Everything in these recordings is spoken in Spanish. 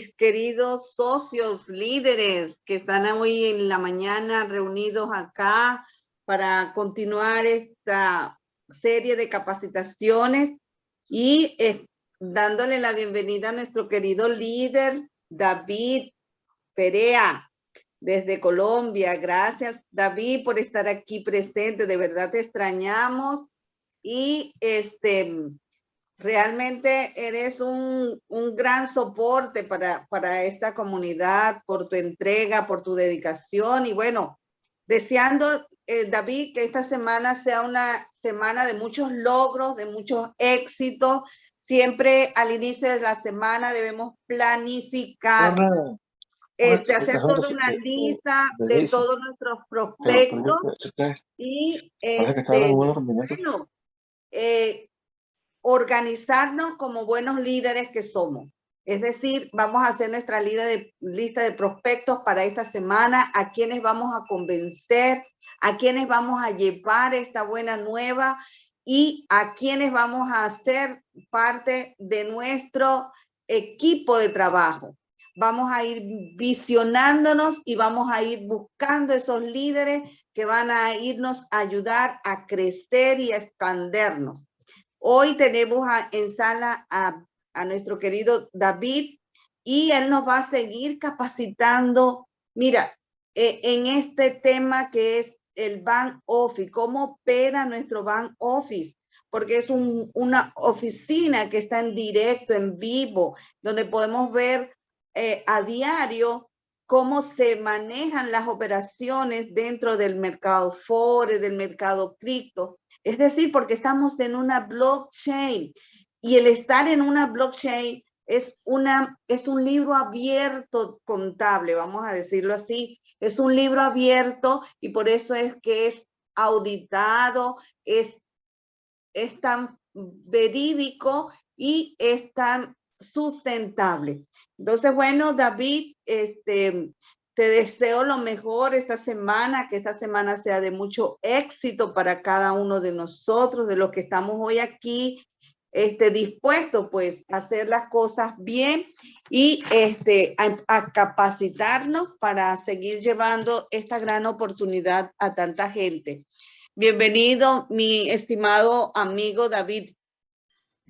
mis queridos socios, líderes que están hoy en la mañana reunidos acá para continuar esta serie de capacitaciones y eh, dándole la bienvenida a nuestro querido líder David Perea desde Colombia. Gracias David por estar aquí presente, de verdad te extrañamos y este Realmente eres un, gran soporte para, para esta comunidad, por tu entrega, por tu dedicación. Y bueno, deseando, eh, David, que esta semana sea una semana de muchos logros, de muchos éxitos. Siempre al inicio de la semana debemos planificar, este, hacer toda una lista de todos nuestros prospectos y este, bueno, eh, organizarnos como buenos líderes que somos. Es decir, vamos a hacer nuestra lista de, prospectos para esta semana, a quienes vamos a convencer, a quienes vamos a llevar esta buena nueva y a quienes vamos a hacer parte de nuestro equipo de trabajo. Vamos a ir visionándonos y vamos a ir buscando esos líderes que van a irnos a ayudar a crecer y a expandernos. Hoy tenemos en sala a, nuestro querido David y él nos va a seguir capacitando. Mira, eh, en este tema que es el Bank Office, cómo opera nuestro Bank Office, porque es una oficina que está en directo, en vivo, donde podemos ver eh, a diario cómo se manejan las operaciones dentro del mercado Forex, del mercado cripto. Es decir, porque estamos en una blockchain y el estar en una blockchain es, una, es un libro abierto contable, vamos a decirlo así. Es un libro abierto y por eso es que es auditado, es, es tan verídico y es tan sustentable. Entonces, bueno, David, este, te deseo lo mejor esta semana, que esta semana sea de mucho éxito para cada uno de nosotros, de los que estamos hoy aquí, este, dispuestos pues a hacer las cosas bien y este, a, capacitarnos para seguir llevando esta gran oportunidad a tanta gente. Bienvenido, mi estimado amigo David.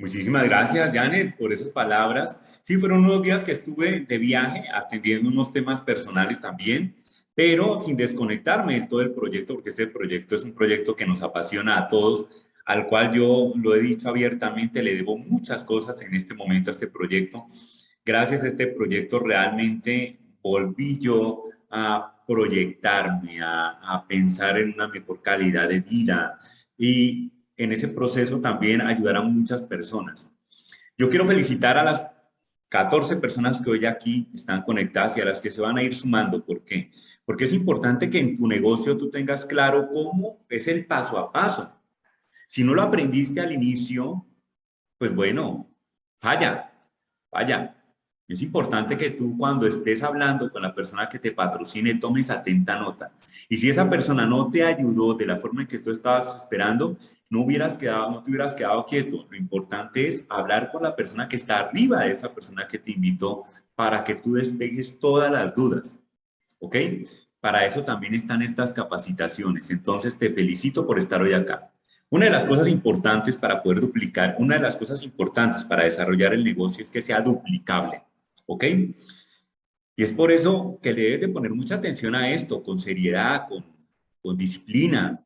Muchísimas gracias, Janet, por esas palabras. Sí, fueron unos días que estuve de viaje atendiendo unos temas personales también, pero sin desconectarme de todo el proyecto, porque ese proyecto es un proyecto que nos apasiona a todos, al cual yo lo he dicho abiertamente, le debo muchas cosas en este momento a este proyecto. Gracias a este proyecto realmente volví yo a proyectarme, a, a pensar en una mejor calidad de vida y en ese proceso también ayudar a muchas personas. Yo quiero felicitar a las 14 personas que hoy aquí están conectadas y a las que se van a ir sumando. ¿Por qué? Porque es importante que en tu negocio tú tengas claro cómo es el paso a paso. Si no lo aprendiste al inicio, pues bueno, falla, falla. Es importante que tú cuando estés hablando con la persona que te patrocine tomes atenta nota. Y si esa persona no te ayudó de la forma en que tú estabas esperando, no hubieras quedado, no te hubieras quedado quieto. Lo importante es hablar con la persona que está arriba de esa persona que te invitó para que tú despegues todas las dudas. ¿Ok? Para eso también están estas capacitaciones. Entonces te felicito por estar hoy acá. Una de las cosas importantes para poder duplicar, una de las cosas importantes para desarrollar el negocio es que sea duplicable. ¿Ok? Y es por eso que le debes de poner mucha atención a esto, con seriedad, con, con disciplina.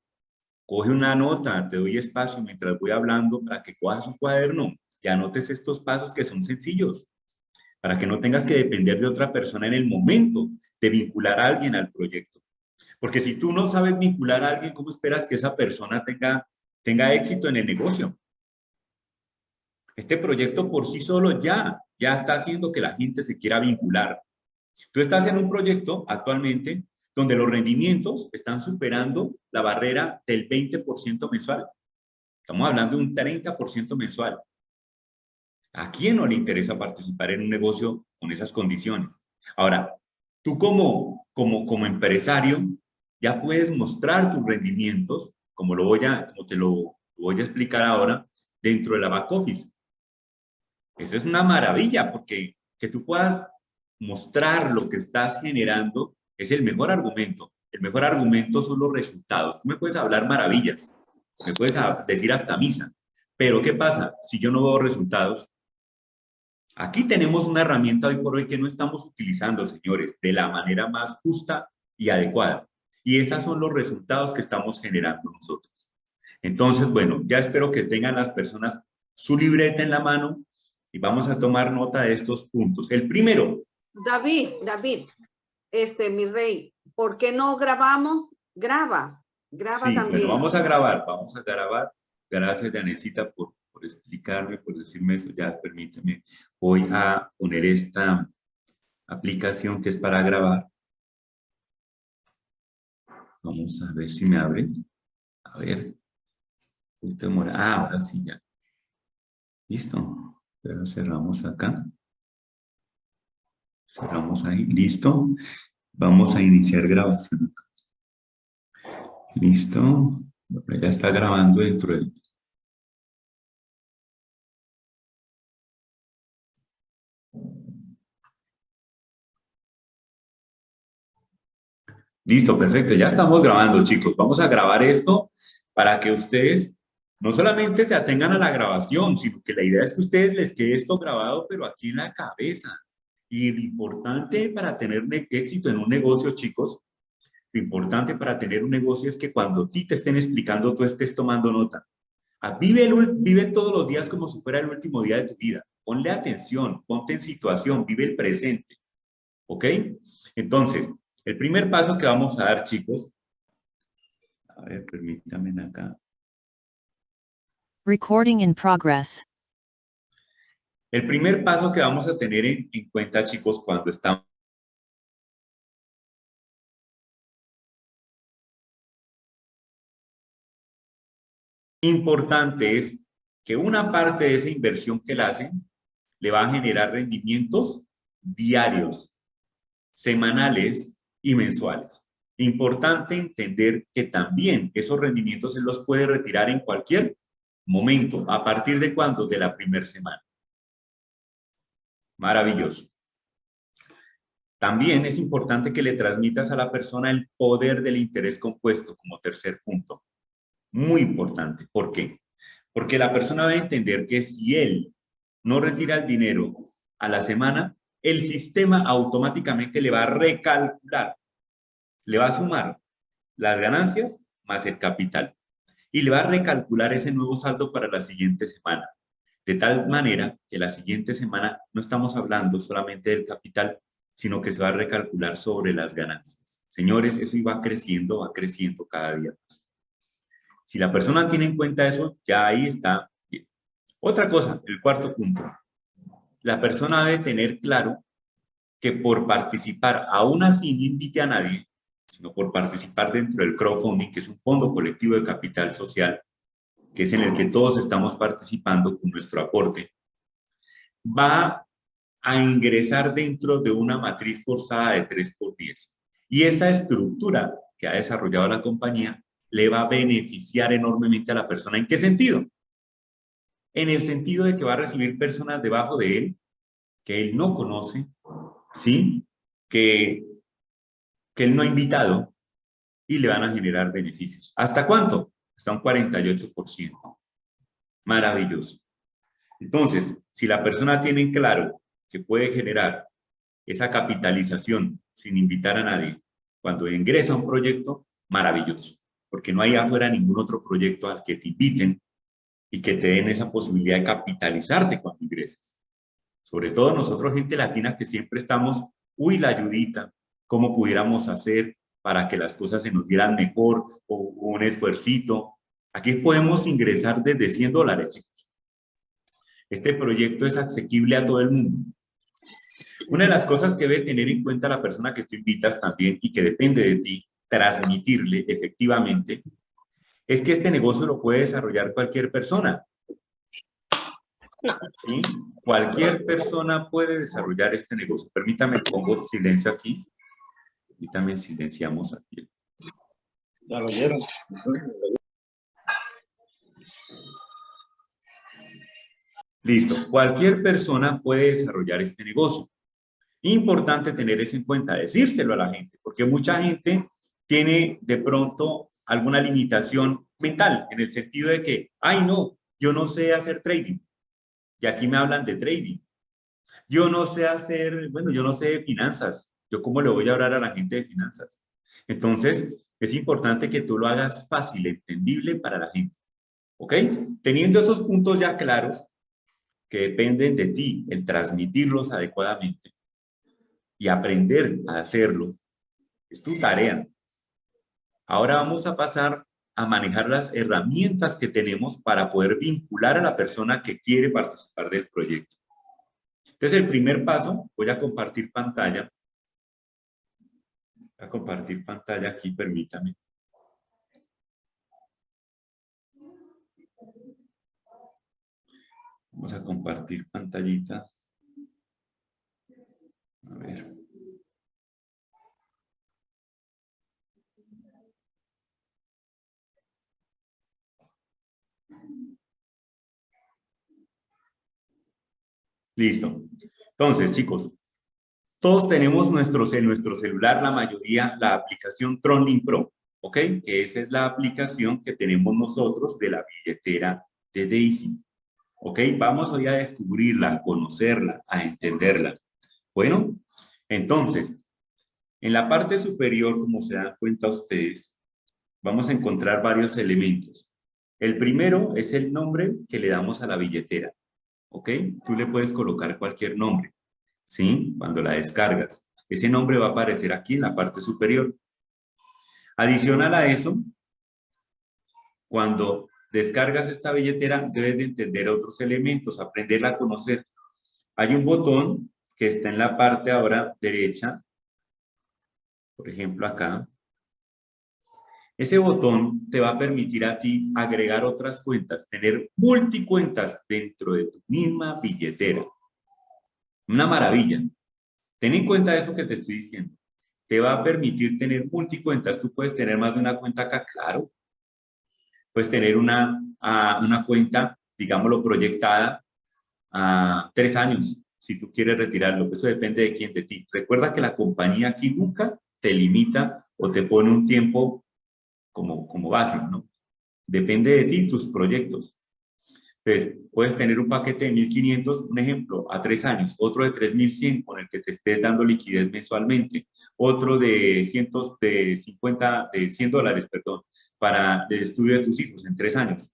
Coge una nota, te doy espacio mientras voy hablando para que cojas un cuaderno y anotes estos pasos que son sencillos, para que no tengas que depender de otra persona en el momento de vincular a alguien al proyecto. Porque si tú no sabes vincular a alguien, ¿cómo esperas que esa persona tenga, tenga éxito en el negocio? Este proyecto por sí solo ya, ya está haciendo que la gente se quiera vincular. Tú estás en un proyecto actualmente donde los rendimientos están superando la barrera del 20% mensual. Estamos hablando de un 30% mensual. ¿A quién no le interesa participar en un negocio con esas condiciones? Ahora, tú como, como, como empresario ya puedes mostrar tus rendimientos, como, lo voy a, como te lo voy a explicar ahora, dentro de la back office. Eso es una maravilla porque que tú puedas mostrar lo que estás generando es el mejor argumento. El mejor argumento son los resultados. Tú me puedes hablar maravillas, me puedes decir hasta misa, pero ¿qué pasa si yo no veo resultados? Aquí tenemos una herramienta hoy por hoy que no estamos utilizando, señores, de la manera más justa y adecuada. Y esos son los resultados que estamos generando nosotros. Entonces, bueno, ya espero que tengan las personas su libreta en la mano y vamos a tomar nota de estos puntos. El primero. David, David, este, mi rey, ¿por qué no grabamos? Graba, graba sí, también. Bueno, vamos a grabar, vamos a grabar. Gracias, Danesita, por, por explicarme, por decirme eso. Ya, permíteme. Voy a poner esta aplicación que es para grabar. Vamos a ver si me abre. A ver. Ah, ahora sí ya. Listo. Pero cerramos acá. Cerramos ahí. Listo. Vamos a iniciar grabación. Listo. Ya está grabando dentro del... Listo, perfecto. Ya estamos grabando, chicos. Vamos a grabar esto para que ustedes no solamente se atengan a la grabación, sino que la idea es que ustedes les quede esto grabado, pero aquí en la cabeza. Y lo importante para tener éxito en un negocio, chicos, lo importante para tener un negocio es que cuando a ti te estén explicando, tú estés tomando nota. Ah, vive, vive todos los días como si fuera el último día de tu vida. Ponle atención, ponte en situación, vive el presente. ¿Ok? Entonces, el primer paso que vamos a dar, chicos, a ver, permítanme acá. Recording in progress. El primer paso que vamos a tener en, en cuenta, chicos, cuando estamos importante es que una parte de esa inversión que la hacen le va a generar rendimientos diarios, semanales y mensuales. Importante entender que también esos rendimientos se los puede retirar en cualquier momento. ¿A partir de cuándo? De la primera semana. Maravilloso. También es importante que le transmitas a la persona el poder del interés compuesto como tercer punto. Muy importante. ¿Por qué? Porque la persona va a entender que si él no retira el dinero a la semana, el sistema automáticamente le va a recalcular, le va a sumar las ganancias más el capital y le va a recalcular ese nuevo saldo para la siguiente semana. De tal manera que la siguiente semana no estamos hablando solamente del capital, sino que se va a recalcular sobre las ganancias. Señores, eso iba creciendo, va creciendo cada día más. Si la persona tiene en cuenta eso, ya ahí está. Otra cosa, el cuarto punto. La persona debe tener claro que por participar, aún así no invite a nadie, sino por participar dentro del crowdfunding, que es un fondo colectivo de capital social, que es en el que todos estamos participando con nuestro aporte, va a ingresar dentro de una matriz forzada de 3 por 10. Y esa estructura que ha desarrollado la compañía le va a beneficiar enormemente a la persona. ¿En qué sentido? En el sentido de que va a recibir personas debajo de él que él no conoce, ¿sí? Que que él no ha invitado y le van a generar beneficios. ¿Hasta cuánto? Hasta un 48%. Maravilloso. Entonces, si la persona tiene claro que puede generar esa capitalización sin invitar a nadie, cuando ingresa a un proyecto, maravilloso. Porque no hay afuera ningún otro proyecto al que te inviten y que te den esa posibilidad de capitalizarte cuando ingreses. Sobre todo nosotros, gente latina, que siempre estamos, uy, la ayudita, cómo pudiéramos hacer para que las cosas se nos dieran mejor o un esfuercito. Aquí podemos ingresar desde 100 dólares, chicos. Este proyecto es asequible a todo el mundo. Una de las cosas que debe tener en cuenta la persona que tú invitas también y que depende de ti transmitirle efectivamente es que este negocio lo puede desarrollar cualquier persona. ¿Sí? Cualquier persona puede desarrollar este negocio. Permítame, pongo silencio aquí y también silenciamos aquí. Ya lo vieron. Listo. Cualquier persona puede desarrollar este negocio. Importante tener eso en cuenta, decírselo a la gente, porque mucha gente tiene de pronto alguna limitación mental, en el sentido de que, ay no, yo no sé hacer trading. Y aquí me hablan de trading. Yo no sé hacer, bueno, yo no sé de finanzas. ¿Yo cómo le voy a hablar a la gente de finanzas? Entonces, es importante que tú lo hagas fácil, entendible para la gente. ¿Ok? Teniendo esos puntos ya claros, que dependen de ti, el transmitirlos adecuadamente y aprender a hacerlo, es tu tarea. Ahora vamos a pasar a manejar las herramientas que tenemos para poder vincular a la persona que quiere participar del proyecto. Entonces, el primer paso, voy a compartir pantalla. A compartir pantalla aquí, permítame. Vamos a compartir pantallita. A ver. Listo. Entonces, chicos, todos tenemos nuestros, en nuestro celular, la mayoría, la aplicación TronLink Pro, ¿ok? Que esa es la aplicación que tenemos nosotros de la billetera de Daisy. ¿Ok? Vamos hoy a descubrirla, a conocerla, a entenderla. Bueno, entonces, en la parte superior, como se dan cuenta ustedes, vamos a encontrar varios elementos. El primero es el nombre que le damos a la billetera. ¿ok? Tú le puedes colocar cualquier nombre, ¿sí? Cuando la descargas. Ese nombre va a aparecer aquí en la parte superior. Adicional a eso, cuando descargas esta billetera, debes de entender otros elementos, aprenderla a conocer. Hay un botón que está en la parte ahora derecha, por ejemplo acá, ese botón te va a permitir a ti agregar otras cuentas, tener multicuentas dentro de tu misma billetera. Una maravilla. Ten en cuenta eso que te estoy diciendo. Te va a permitir tener multicuentas. Tú puedes tener más de una cuenta acá, claro. Puedes tener una, una cuenta, digámoslo, proyectada a tres años, si tú quieres retirarlo. Eso depende de quién, de ti. Recuerda que la compañía aquí nunca te limita o te pone un tiempo como, como base, ¿no? Depende de ti, tus proyectos. Entonces, puedes tener un paquete de 1.500, un ejemplo, a tres años, otro de 3.100 con el que te estés dando liquidez mensualmente, otro de, cientos, de 50, de 100 dólares, perdón, para el estudio de tus hijos en tres años.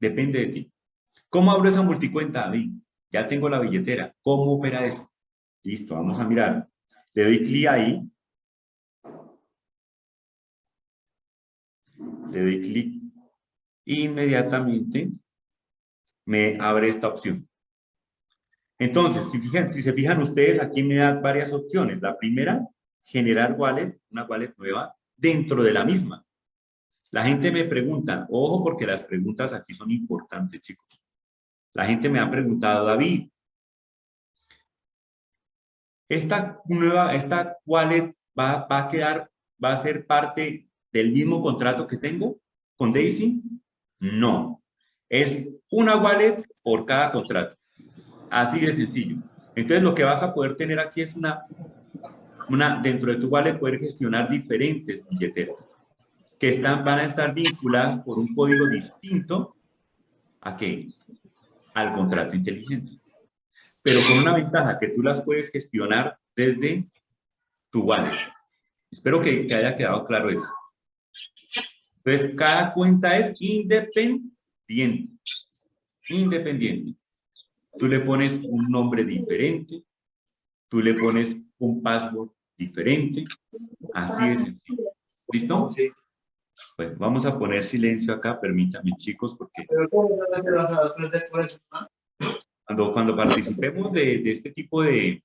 Depende de ti. ¿Cómo abro esa multicuenta, David? Ya tengo la billetera. ¿Cómo opera eso? Listo, vamos a mirar. Le doy clic ahí le doy clic, inmediatamente me abre esta opción. Entonces, si, fijan, si se fijan ustedes, aquí me da varias opciones. La primera, generar wallet, una wallet nueva, dentro de la misma. La gente me pregunta, ojo porque las preguntas aquí son importantes, chicos. La gente me ha preguntado, David, esta nueva, esta wallet va, va a quedar, va a ser parte del mismo contrato que tengo con Daisy? No. Es una wallet por cada contrato. Así de sencillo. Entonces lo que vas a poder tener aquí es una, una dentro de tu wallet poder gestionar diferentes billeteras que están, van a estar vinculadas por un código distinto a qué? Al contrato inteligente. Pero con una ventaja que tú las puedes gestionar desde tu wallet. Espero que, que haya quedado claro eso. Entonces, cada cuenta es independiente. Independiente. Tú le pones un nombre diferente, tú le pones un password diferente, así de sencillo. ¿Listo? Pues vamos a poner silencio acá, permítanme chicos, porque cuando, cuando participemos de, de este tipo de,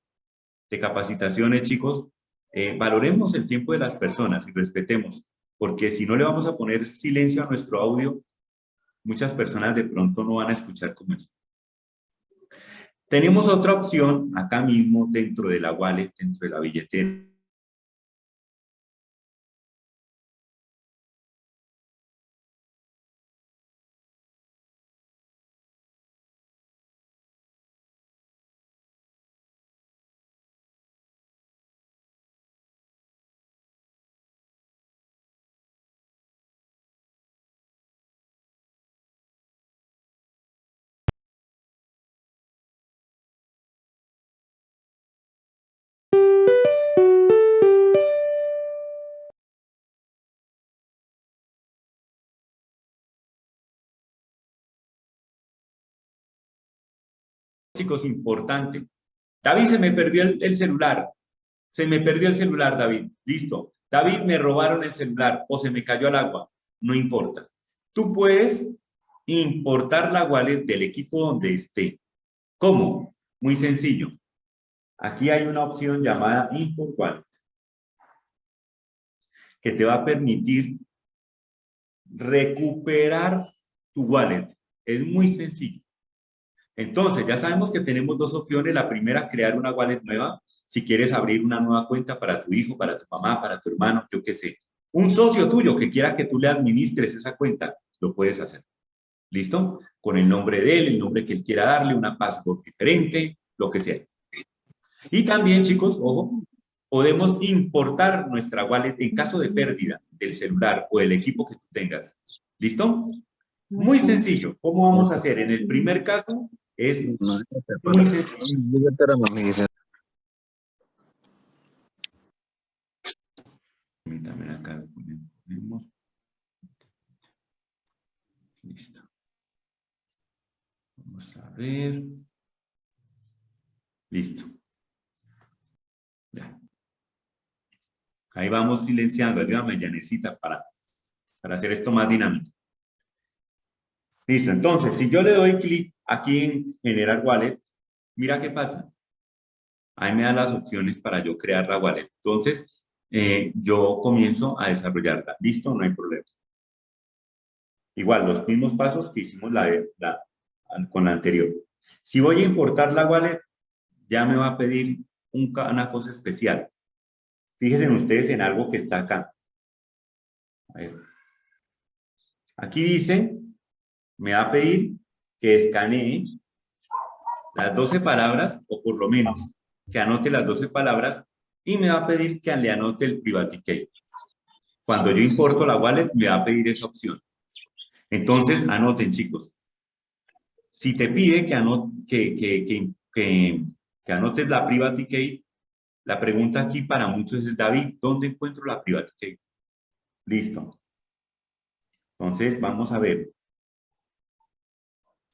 de capacitaciones, chicos, eh, valoremos el tiempo de las personas y respetemos porque si no le vamos a poner silencio a nuestro audio, muchas personas de pronto no van a escuchar como esto. Tenemos otra opción acá mismo dentro de la wallet, dentro de la billetera, chicos, importante. David, se me perdió el, el celular. Se me perdió el celular, David. Listo. David, me robaron el celular o se me cayó al agua. No importa. Tú puedes importar la wallet del equipo donde esté. ¿Cómo? Muy sencillo. Aquí hay una opción llamada Import Wallet que te va a permitir recuperar tu wallet. Es muy sencillo. Entonces, ya sabemos que tenemos dos opciones. La primera, crear una wallet nueva. Si quieres abrir una nueva cuenta para tu hijo, para tu mamá, para tu hermano, yo qué sé. Un socio tuyo que quiera que tú le administres esa cuenta, lo puedes hacer. ¿Listo? Con el nombre de él, el nombre que él quiera darle, una password diferente, lo que sea. Y también, chicos, ojo, podemos importar nuestra wallet en caso de pérdida del celular o del equipo que tú tengas. ¿Listo? Muy sencillo. ¿Cómo vamos a hacer? En el primer caso es muy sencillo. Permítame acá. Ponemos. Listo. Vamos a ver. Listo. Ya. Ahí vamos silenciando. Ayúdame, Yanecita, para, para hacer esto más dinámico. Listo. Entonces, si yo le doy clic aquí en generar wallet, mira qué pasa. Ahí me da las opciones para yo crear la wallet. Entonces, eh, yo comienzo a desarrollarla. ¿Listo? No hay problema. Igual, los mismos pasos que hicimos la, la, con la anterior. Si voy a importar la wallet, ya me va a pedir una cosa especial. Fíjense ustedes en algo que está acá. Aquí dice, me va a pedir que escanee las 12 palabras, o por lo menos que anote las 12 palabras, y me va a pedir que le anote el private key. Cuando yo importo la wallet, me va a pedir esa opción. Entonces, anoten, chicos. Si te pide que, que, que, que, que anotes la private key, la pregunta aquí para muchos es, David, ¿dónde encuentro la private key? Listo. Entonces, vamos a ver.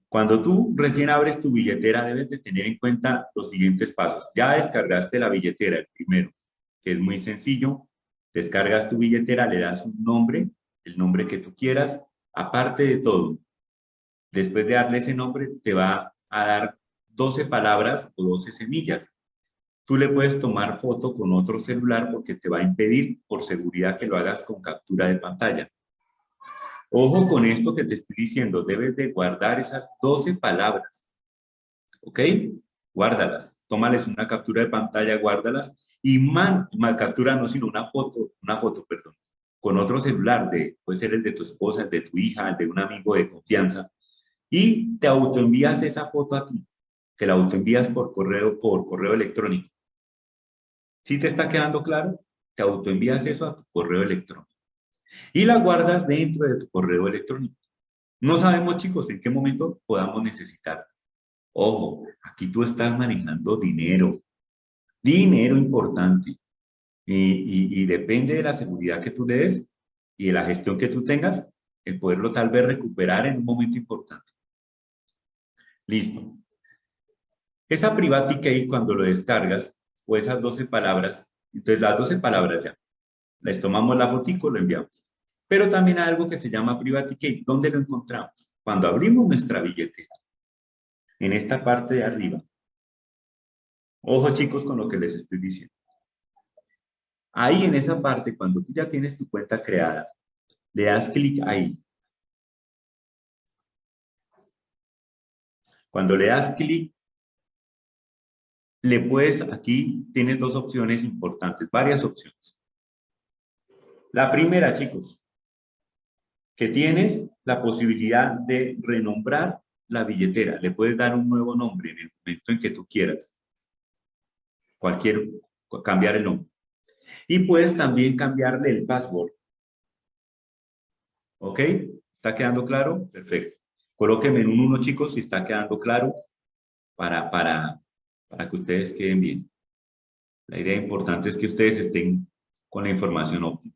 Cuando tú recién abres tu billetera, debes de tener en cuenta los siguientes pasos. Ya descargaste la billetera, el primero, que es muy sencillo. Descargas tu billetera, le das un nombre, el nombre que tú quieras. Aparte de todo, después de darle ese nombre, te va a dar 12 palabras o 12 semillas. Tú le puedes tomar foto con otro celular porque te va a impedir por seguridad que lo hagas con captura de pantalla. Ojo con esto que te estoy diciendo, debes de guardar esas 12 palabras. ¿Ok? Guárdalas. Tómales una captura de pantalla, guárdalas. Y man, captura no, sino una foto, una foto, perdón, con otro celular, de, puede ser el de tu esposa, el de tu hija, el de un amigo de confianza. Y te autoenvías esa foto a ti. Te la autoenvías por correo, por correo electrónico. ¿Sí te está quedando claro? Te autoenvías eso a tu correo electrónico y la guardas dentro de tu correo electrónico. No sabemos, chicos, en qué momento podamos necesitar. Ojo, aquí tú estás manejando dinero. Dinero importante. Y, depende de la seguridad que tú le des y de la gestión que tú tengas, el poderlo tal vez recuperar en un momento importante. Listo. Esa private key cuando lo descargas, o esas 12 palabras, entonces las 12 palabras ya, les tomamos la fotico, lo enviamos. Pero también hay algo que se llama Private Key. ¿Dónde lo encontramos? Cuando abrimos nuestra billetera, en esta parte de arriba. Ojo chicos con lo que les estoy diciendo. Ahí en esa parte, cuando tú ya tienes tu cuenta creada, le das clic ahí. Cuando le das clic, le puedes, aquí tienes dos opciones importantes, varias opciones. La primera, chicos, que tienes la posibilidad de renombrar la billetera. Le puedes dar un nuevo nombre en el momento en que tú quieras. Cualquier, cambiar el nombre. Y puedes también cambiarle el password. ¿Ok? ¿Está quedando claro? Perfecto. Colóquenme en un 1, chicos, si está quedando claro, para, para, para que ustedes queden bien. La idea importante es que ustedes estén con la información óptima.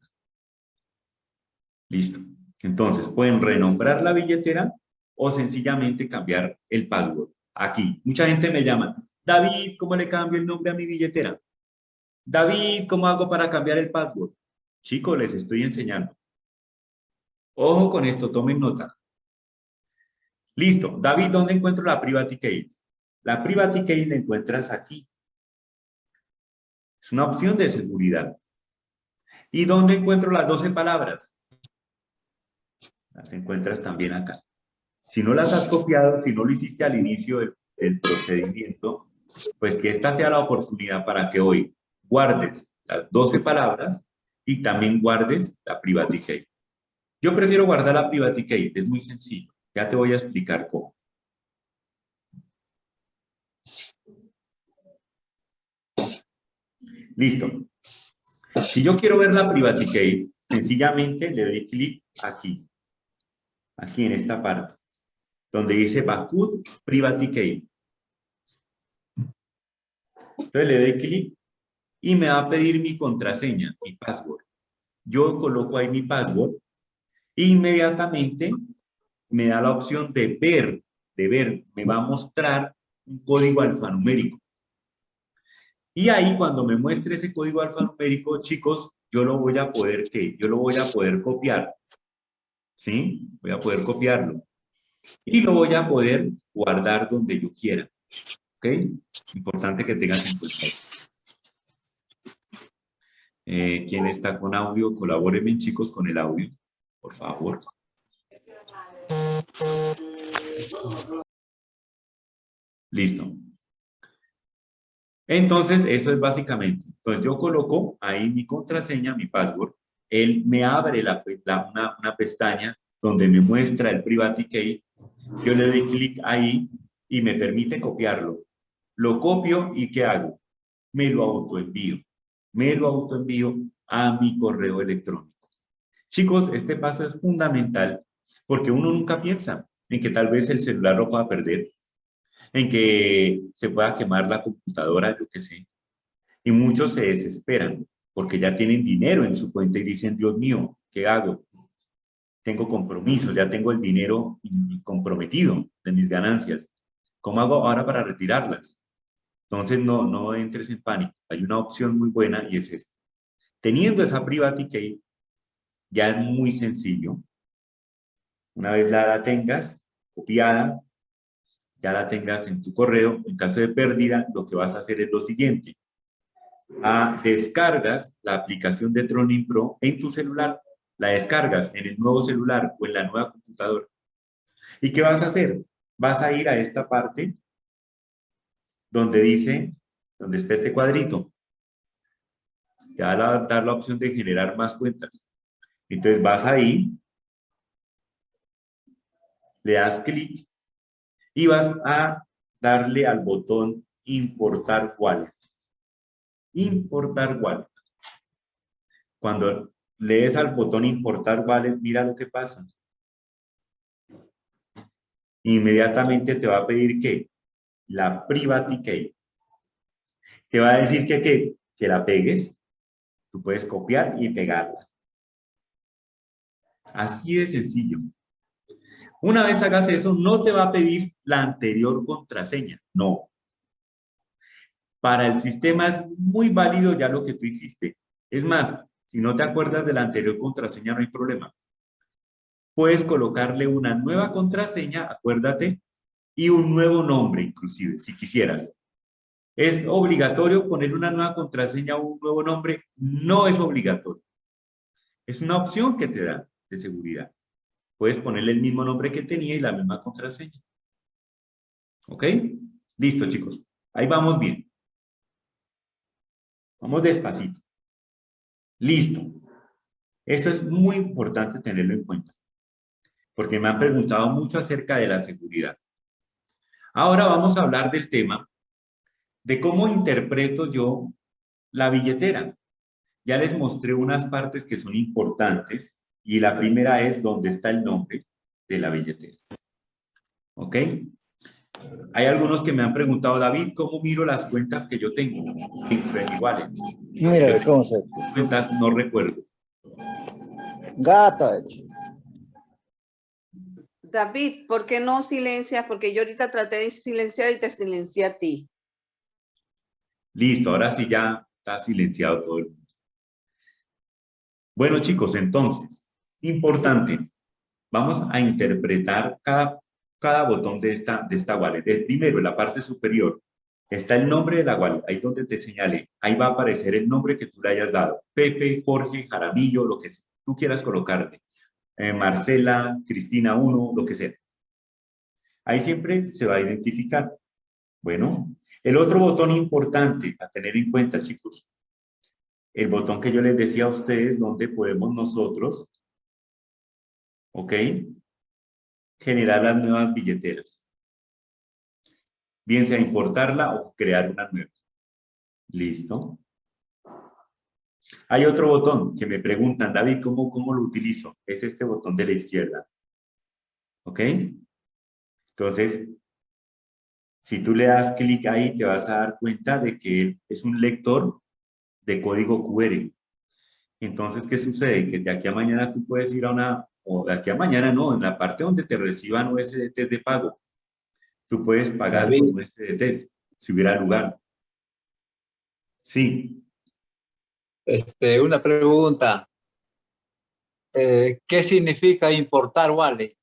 Listo. Entonces, pueden renombrar la billetera o sencillamente cambiar el password. Aquí. Mucha gente me llama, David, ¿cómo le cambio el nombre a mi billetera? David, ¿cómo hago para cambiar el password? Chicos, les estoy enseñando. Ojo con esto, tomen nota. Listo. David, ¿dónde encuentro la private key? La private key la encuentras aquí. Es una opción de seguridad. ¿Y dónde encuentro las 12 palabras? Las encuentras también acá. Si no las has copiado, si no lo hiciste al inicio del, procedimiento, pues que esta sea la oportunidad para que hoy guardes las 12 palabras y también guardes la private key. Yo prefiero guardar la private key, es muy sencillo. Ya te voy a explicar cómo. Listo. Si yo quiero ver la private key, sencillamente le doy clic aquí. Aquí en esta parte. Donde dice Bakut Private Key. Entonces le doy clic y me va a pedir mi contraseña, mi password. Yo coloco ahí mi password e inmediatamente me da la opción de ver, de ver, me va a mostrar un código alfanumérico. Y ahí cuando me muestre ese código alfanumérico, chicos, yo lo voy a poder, ¿qué? Yo lo voy a poder copiar. ¿Sí? Voy a poder copiarlo. Y lo voy a poder guardar donde yo quiera. ¿Ok? Importante que tengas en cuenta. Eh, ¿Quién está con audio? Colabórenme, chicos, con el audio, por favor. Listo. Entonces, eso es básicamente. Entonces, yo coloco ahí mi contraseña, mi password. Él me abre la, una, una, pestaña donde me muestra el private key. Yo le doy clic ahí y me permite copiarlo. Lo copio y ¿qué hago? Me lo autoenvío. Me lo autoenvío a mi correo electrónico. Chicos, este paso es fundamental porque uno nunca piensa en que tal vez el celular lo pueda perder en que se pueda quemar la computadora, yo que sé. Y muchos se desesperan porque ya tienen dinero en su cuenta y dicen, Dios mío, ¿qué hago? Tengo compromisos, ya tengo el dinero comprometido de mis ganancias. ¿Cómo hago ahora para retirarlas? Entonces no, no entres en pánico. Hay una opción muy buena y es esta. Teniendo esa private key, ya es muy sencillo. Una vez la tengas copiada, ya la tengas en tu correo, en caso de pérdida, lo que vas a hacer es lo siguiente. Ah, descargas la aplicación de Tronin Pro en tu celular, la descargas en el nuevo celular o en la nueva computadora. ¿Y qué vas a hacer? Vas a ir a esta parte donde dice, donde está este cuadrito. Te va a dar la opción de generar más cuentas. Entonces vas ahí, le das clic y vas a darle al botón importar wallet. Importar wallet. Cuando lees al botón importar wallet, mira lo que pasa. Inmediatamente te va a pedir que la private. Te va a decir que, que, que la pegues. Tú puedes copiar y pegarla. Así de sencillo. Una vez hagas eso, no te va a pedir la anterior contraseña, no. Para el sistema es muy válido ya lo que tú hiciste. Es más, si no te acuerdas de la anterior contraseña, no hay problema. Puedes colocarle una nueva contraseña, acuérdate, y un nuevo nombre inclusive, si quisieras. ¿Es obligatorio poner una nueva contraseña o un nuevo nombre? No es obligatorio. Es una opción que te da de seguridad puedes ponerle el mismo nombre que tenía y la misma contraseña. ¿Ok? Listo, chicos. Ahí vamos bien. Vamos despacito. Listo. Eso es muy importante tenerlo en cuenta. Porque me han preguntado mucho acerca de la seguridad. Ahora vamos a hablar del tema de cómo interpreto yo la billetera. Ya les mostré unas partes que son importantes y la primera es donde está el nombre de la billetera. ¿Ok? Hay algunos que me han preguntado, David, ¿cómo miro las cuentas que yo tengo dentro de mi wallet? Mira, ¿cómo se Cuentas no recuerdo. Gata. David, ¿por qué no silencias? Porque yo ahorita traté de silenciar y te silencié a ti. Listo, ahora sí ya está silenciado todo el mundo. Bueno, chicos, entonces, importante, vamos a interpretar cada, cada botón de esta, de esta wallet. El primero, en la parte superior, está el nombre de la wallet, ahí donde te señale, ahí va a aparecer el nombre que tú le hayas dado. Pepe, Jorge, Jaramillo, lo que tú quieras colocarle. Eh, Marcela, Cristina 1, lo que sea. Ahí siempre se va a identificar. Bueno, el otro botón importante a tener en cuenta, chicos, el botón que yo les decía a ustedes, donde podemos nosotros, ¿ok? Generar las nuevas billeteras. Bien sea importarla o crear una nueva. Listo. Hay otro botón que me preguntan, David, ¿cómo, ¿cómo lo utilizo? Es este botón de la izquierda. ¿Ok? Entonces, si tú le das clic ahí, te vas a dar cuenta de que es un lector de código QR. Entonces, ¿qué sucede? Que de aquí a mañana tú puedes ir a una, o de aquí a mañana no, en la parte donde te reciban USDTs de pago, tú puedes pagar con USDTs, si hubiera lugar. Sí. Este, una pregunta. Eh, ¿Qué significa importar wallet?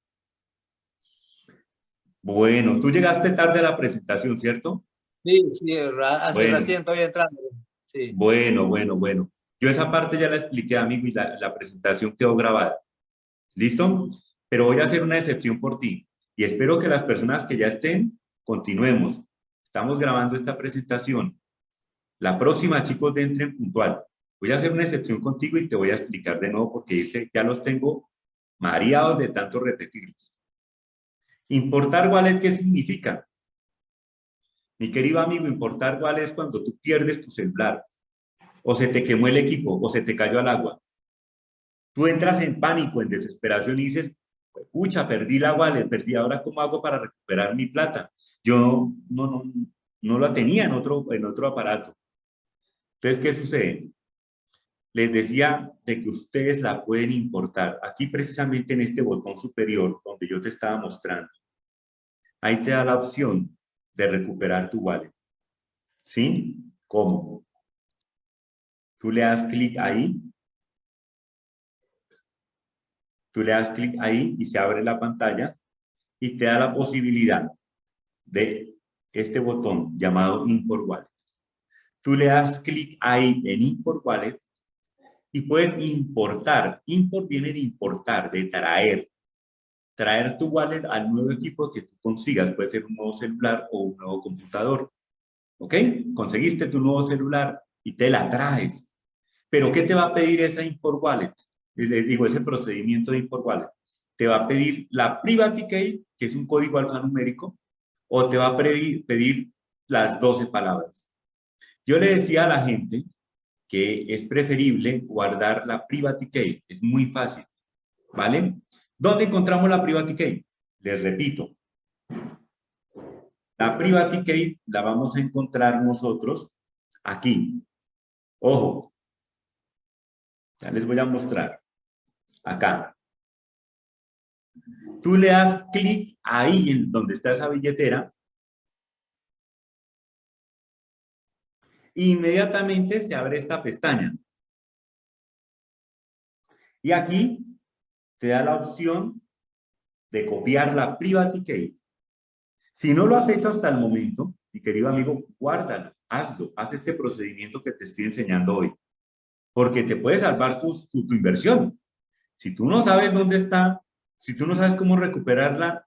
Bueno, tú llegaste tarde a la presentación, ¿cierto? Sí, sí, hace recién estoy entrando. Sí. Bueno, bueno, bueno. Yo esa parte ya la expliqué, amigo, y la, la presentación quedó grabada. ¿Listo? Pero voy a hacer una excepción por ti. Y espero que las personas que ya estén, continuemos. Estamos grabando esta presentación. La próxima, chicos, de entren puntual. Voy a hacer una excepción contigo y te voy a explicar de nuevo porque dice, ya los tengo mareados de tanto repetirlos. Importar wallet, ¿qué significa? Mi querido amigo, importar wallet es cuando tú pierdes tu celular, o se te quemó el equipo, o se te cayó al agua. Tú entras en pánico, en desesperación y dices, pucha, perdí la wallet, perdí, ahora cómo hago para recuperar mi plata. Yo no, no, no la tenía en otro, en otro aparato. Entonces, ¿qué sucede? les decía de que ustedes la pueden importar. Aquí precisamente en este botón superior donde yo te estaba mostrando. Ahí te da la opción de recuperar tu wallet. ¿Sí? ¿Cómo? Tú le das clic ahí. Tú le das clic ahí y se abre la pantalla y te da la posibilidad de este botón llamado Import Wallet. Tú le das clic ahí en Import Wallet y puedes importar. Import viene de importar, de traer. Traer tu wallet al nuevo equipo que tú consigas. Puede ser un nuevo celular o un nuevo computador. ¿Ok? Conseguiste tu nuevo celular y te la traes. Pero ¿qué te va a pedir esa import wallet? Le digo, ese procedimiento de import wallet. Te va a pedir la private key, que es un código alfanumérico, o te va a pedir, pedir las 12 palabras. Yo le decía a la gente que es preferible guardar la private key. Es muy fácil, ¿vale? ¿Dónde encontramos la private key? Les repito. La private key la vamos a encontrar nosotros aquí. Ojo. Ya les voy a mostrar. Acá. Tú le das clic ahí en donde está esa billetera inmediatamente se abre esta pestaña. Y aquí te da la opción de copiar la private key. Si no lo has hecho hasta el momento, mi querido amigo, guárdalo, hazlo, haz este procedimiento que te estoy enseñando hoy. Porque te puede salvar tu inversión. Si tú no sabes dónde está, si tú no sabes cómo recuperarla,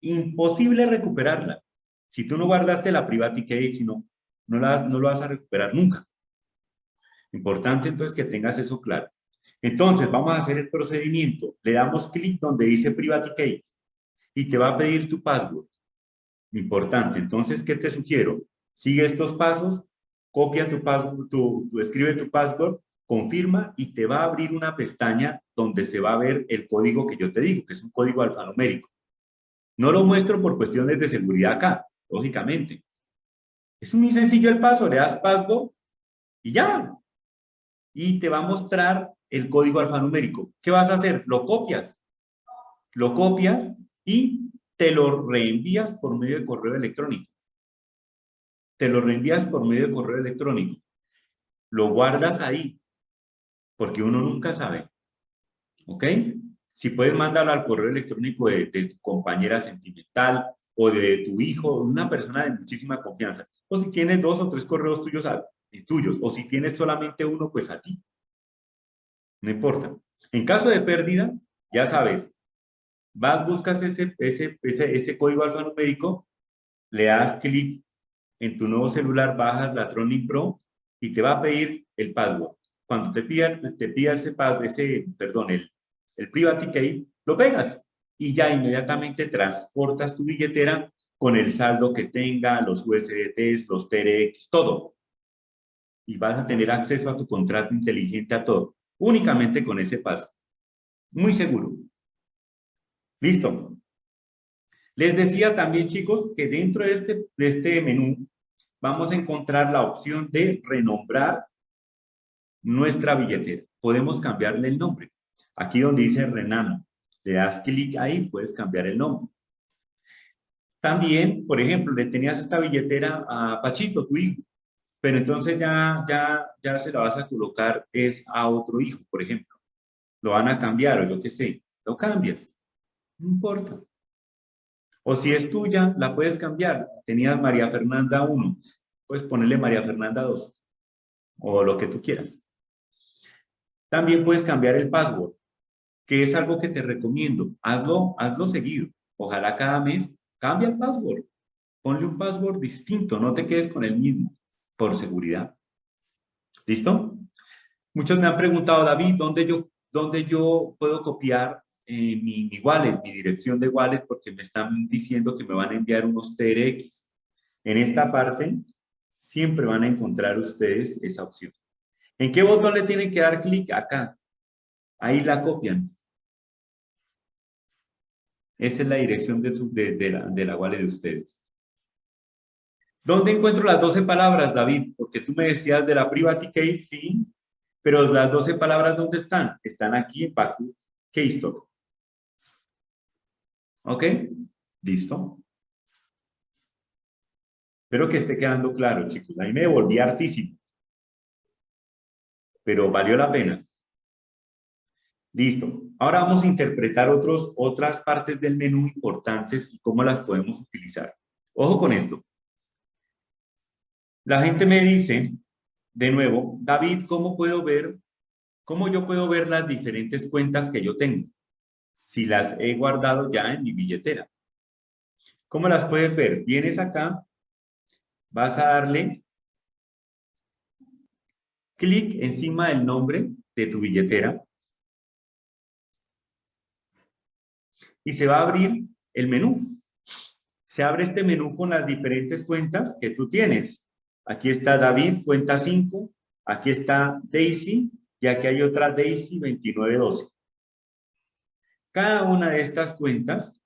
imposible recuperarla. Si tú no guardaste la private key, sino no, no lo vas a recuperar nunca. Importante entonces que tengas eso claro. Entonces, vamos a hacer el procedimiento. Le damos clic donde dice Private Key y te va a pedir tu password. Importante. Entonces, ¿qué te sugiero? Sigue estos pasos, copia tu password, tu, escribe tu password, confirma y te va a abrir una pestaña donde se va a ver el código que yo te digo, que es un código alfanumérico. No lo muestro por cuestiones de seguridad acá, lógicamente. Es muy sencillo el paso, le das password y ya. Y te va a mostrar el código alfanumérico. ¿Qué vas a hacer? Lo copias. Lo copias y te lo reenvías por medio de correo electrónico. Te lo reenvías por medio de correo electrónico. Lo guardas ahí, porque uno nunca sabe. ¿Ok? Si puedes mandarlo al correo electrónico de, tu compañera sentimental o de tu hijo, una persona de muchísima confianza. O si tienes dos o tres correos tuyos, a, tuyos. O si tienes solamente uno, pues a ti. No importa. En caso de pérdida, ya sabes, vas, buscas ese, ese, ese, ese código alfanumérico, le das clic en tu nuevo celular, bajas la Tronic Pro y te va a pedir el password. Cuando te pida, te pida ese, ese, perdón, el, el private key, lo pegas y ya inmediatamente transportas tu billetera con el saldo que tenga, los USDTs, los TRX, todo. Y vas a tener acceso a tu contrato inteligente a todo, únicamente con ese paso. Muy seguro. Listo. Les decía también, chicos, que dentro de este, de este menú vamos a encontrar la opción de renombrar nuestra billetera. Podemos cambiarle el nombre. Aquí donde dice Renano, le das clic ahí, puedes cambiar el nombre. También, por ejemplo, le tenías esta billetera a Pachito, tu hijo, pero entonces ya, ya, ya se la vas a colocar es a otro hijo, por ejemplo. Lo van a cambiar o yo qué sé, lo cambias. No importa. O si es tuya, la puedes cambiar. Tenías María Fernanda 1, puedes ponerle María Fernanda 2 o lo que tú quieras. También puedes cambiar el password, que es algo que te recomiendo. Hazlo, hazlo seguido. Ojalá cada mes cambia el password. Ponle un password distinto, no te quedes con el mismo, por seguridad. ¿Listo? Muchos me han preguntado, David, ¿dónde yo, dónde yo puedo copiar eh, mi, mi, wallet, mi dirección de wallet, porque me están diciendo que me van a enviar unos TRX. En esta parte, siempre van a encontrar ustedes esa opción. ¿En qué botón le tienen que dar clic? Acá. Ahí la copian. Esa es la dirección de, la, de wallet de ustedes. ¿Dónde encuentro las 12 palabras, David? Porque tú me decías de la private key, sí, pero las 12 palabras, ¿dónde están? Están aquí en Pacu Keystore. ¿Ok? ¿Listo? Espero que esté quedando claro, chicos. Ahí me devolví hartísimo. Pero valió la pena. Listo. Ahora vamos a interpretar otros, otras partes del menú importantes y cómo las podemos utilizar. Ojo con esto. La gente me dice, de nuevo, David, ¿cómo puedo ver, cómo yo puedo ver las diferentes cuentas que yo tengo? si las he guardado ya en mi billetera. ¿Cómo las puedes ver? Vienes acá, vas a darle clic encima del nombre de tu billetera y se va a abrir el menú. Se abre este menú con las diferentes cuentas que tú tienes. Aquí está David, cuenta 5. Aquí está Daisy y aquí hay otra Daisy 2912. Cada una de estas cuentas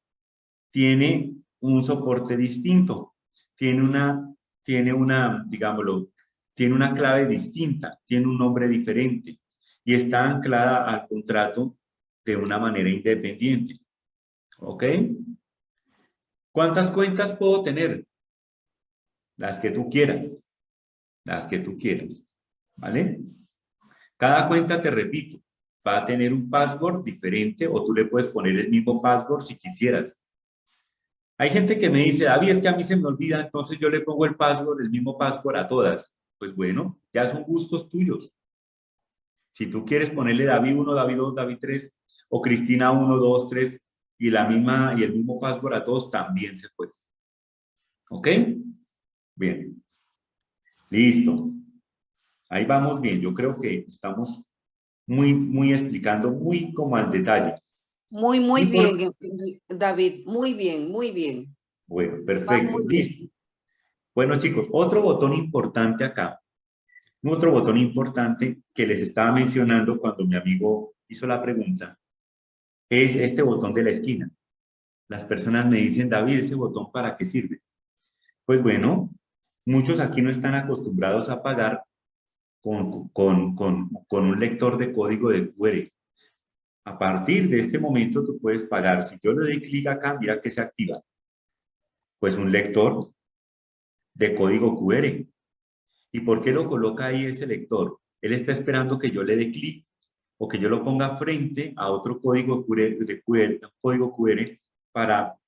tiene un soporte distinto, tiene una, tiene una, digámoslo, tiene una clave distinta, tiene un nombre diferente y está anclada al contrato de una manera independiente. ¿Ok? ¿Cuántas cuentas puedo tener? Las que tú quieras. Las que tú quieras. ¿Vale? Cada cuenta, te repito, va a tener un password diferente o tú le puedes poner el mismo password si quisieras. Hay gente que me dice, David, es que a mí se me olvida, entonces yo le pongo el password, el mismo password a todas. Pues bueno, ya son gustos tuyos. Si tú quieres ponerle David 1, David 2, David 3, o Cristina 1, 2, 3, y, la misma, y el mismo password a todos, también se puede. ¿Ok? Bien. Listo. Ahí vamos bien. Yo creo que estamos muy, muy explicando, muy como al detalle. Muy, muy bien, David, muy bien, muy bien. Bueno, perfecto, listo. Bueno, chicos, otro botón importante acá, otro botón importante que les estaba mencionando cuando mi amigo hizo la pregunta, es este botón de la esquina. Las personas me dicen, David, ¿ese botón para qué sirve? Pues bueno, muchos aquí no están acostumbrados a pagar con, con, con, con un lector de código de QR. A partir de este momento tú puedes pagar. Si yo le doy clic acá, mira que se activa. Pues un lector de código QR. ¿Y por qué lo coloca ahí ese lector? Él está esperando que yo le dé clic o que yo lo ponga frente a otro código QR, de QR, código QR para,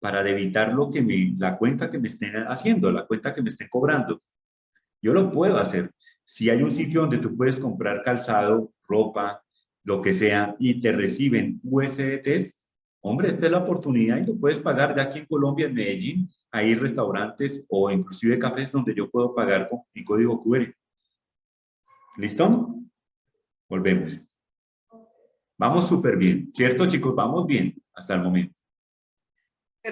para evitar lo que me, la cuenta que me estén haciendo, la cuenta que me estén cobrando. Yo lo puedo hacer. Si hay un sitio donde tú puedes comprar calzado, ropa, lo que sea, y te reciben USDTs, hombre, esta es la oportunidad y lo puedes pagar ya aquí en Colombia, en Medellín, hay restaurantes o inclusive cafés donde yo puedo pagar con mi código QR. ¿Listo? Volvemos. Vamos súper bien, ¿cierto chicos? Vamos bien hasta el momento.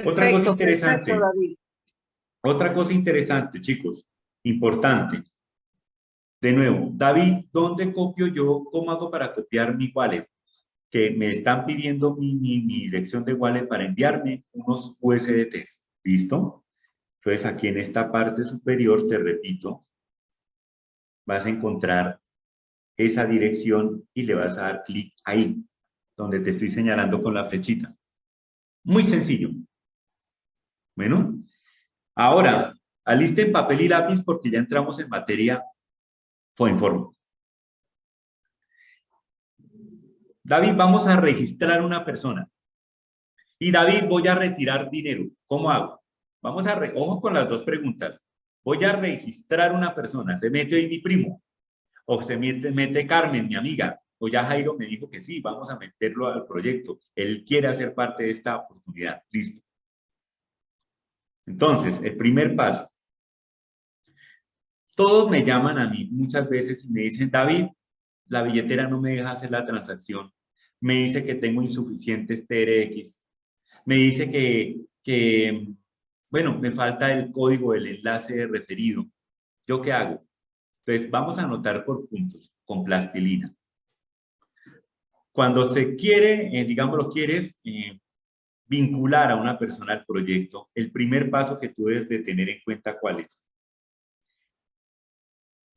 otra cosa interesante. otra cosa interesante, chicos, importante. De nuevo, David, ¿dónde copio yo? ¿Cómo hago para copiar mi wallet? Que me están pidiendo mi, mi, mi dirección de wallet para enviarme unos USDTs. ¿Listo? Entonces aquí en esta parte superior, te repito, vas a encontrar esa dirección y le vas a dar clic ahí, donde te estoy señalando con la flechita. Muy sencillo. Bueno, ahora, alisten papel y lápiz porque ya entramos en materia informe. David, vamos a registrar una persona. Y David, voy a retirar dinero. ¿Cómo hago? Vamos a, re ojo con las dos preguntas. Voy a registrar una persona. ¿Se mete ahí mi primo? ¿O se mete, Carmen, mi amiga? O ya Jairo me dijo que sí, vamos a meterlo al proyecto. Él quiere hacer parte de esta oportunidad. Listo. Entonces, el primer paso. Todos me llaman a mí muchas veces y me dicen, David, la billetera no me deja hacer la transacción. Me dice que tengo insuficientes TRX. Me dice que, que, bueno, me falta el código del enlace referido. ¿Yo qué hago? Entonces, vamos a anotar por puntos con plastilina. Cuando se quiere, eh, digamos, lo quieres eh, vincular a una persona al proyecto, el primer paso que tú debes de tener en cuenta, ¿cuál es?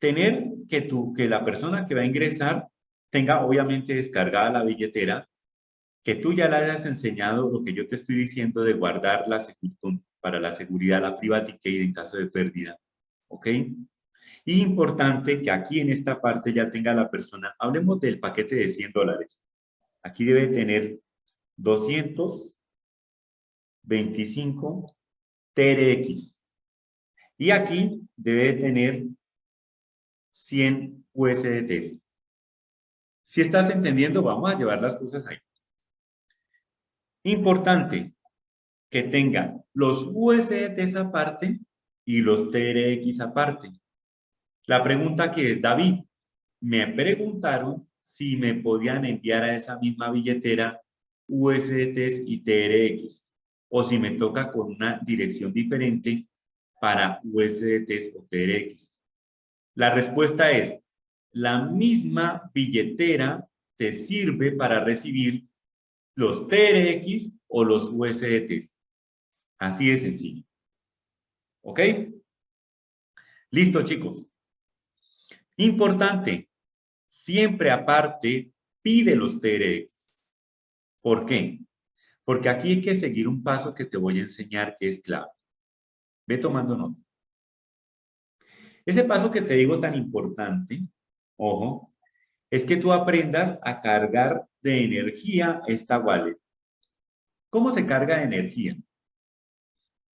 tener que, tú, que la persona que va a ingresar tenga obviamente descargada la billetera, que tú ya le hayas enseñado lo que yo te estoy diciendo de guardar la para la seguridad, la private key en caso de pérdida. ¿Ok? Y importante que aquí en esta parte ya tenga la persona, hablemos del paquete de 100 dólares. Aquí debe tener 225 TRX. Y aquí debe tener 100 USDTs. Si estás entendiendo, vamos a llevar las cosas ahí. Importante que tenga los USDTs aparte y los TRX aparte. La pregunta aquí es, David, me preguntaron si me podían enviar a esa misma billetera USDTs y TRX o si me toca con una dirección diferente para USDTs o TRX. La respuesta es, la misma billetera te sirve para recibir los TRX o los USDTs. Así de sencillo. ¿Ok? Listo, chicos. Importante, siempre aparte pide los TRX. ¿Por qué? Porque aquí hay que seguir un paso que te voy a enseñar que es clave. Ve tomando nota. Ese paso que te digo tan importante, ojo, es que tú aprendas a cargar de energía esta wallet. ¿Cómo se carga de energía?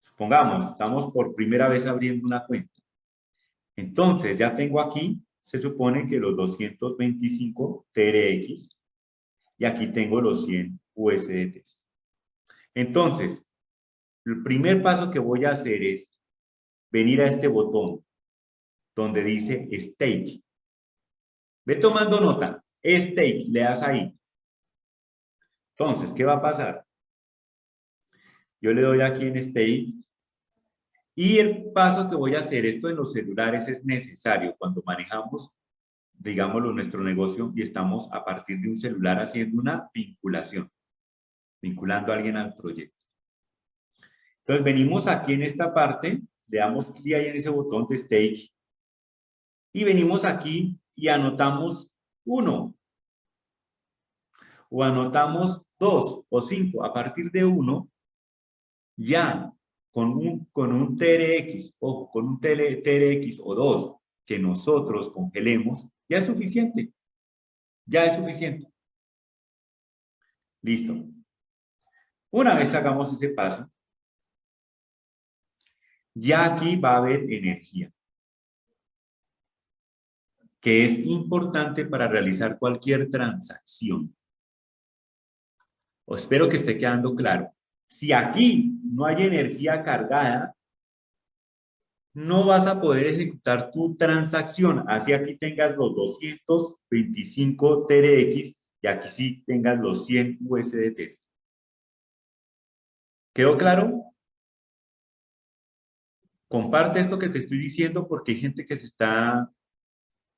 Supongamos, estamos por primera vez abriendo una cuenta. Entonces, ya tengo aquí, se supone que los 225 TRX y aquí tengo los 100 USDTs. Entonces, el primer paso que voy a hacer es venir a este botón donde dice stake. Ve tomando nota, stake, le das ahí. Entonces, ¿qué va a pasar? Yo le doy aquí en stake y el paso que voy a hacer, esto en los celulares es necesario cuando manejamos, digámoslo, nuestro negocio y estamos a partir de un celular haciendo una vinculación, vinculando a alguien al proyecto. Entonces venimos aquí en esta parte, le damos clic ahí en ese botón de stake y venimos aquí y anotamos 1. o anotamos dos o cinco a partir de uno, ya con un, con un TRX o con un TRX o dos que nosotros congelemos, ya es suficiente. Ya es suficiente. Listo. Una vez hagamos ese paso, ya aquí va a haber energía, que es importante para realizar cualquier transacción. Espero que esté quedando claro. Si aquí no hay energía cargada, no vas a poder ejecutar tu transacción. Así aquí tengas los 225 TRX y aquí sí tengas los 100 USDT. ¿Quedó claro? Comparte esto que te estoy diciendo porque hay gente que se está,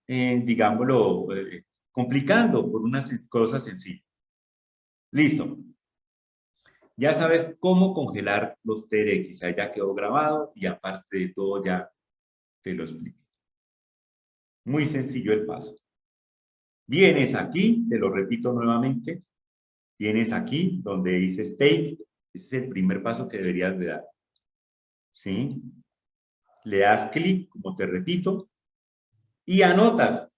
eh, digámoslo, eh, complicando por unas cosas sencillas. Listo. Ya sabes cómo congelar los TRX. Ahí ya quedó grabado y aparte de todo ya te lo expliqué. Muy sencillo el paso. Vienes aquí, te lo repito nuevamente. Vienes aquí donde dice stake. Ese es el primer paso que deberías de dar. ¿Sí? Le das clic, como te repito, y anotas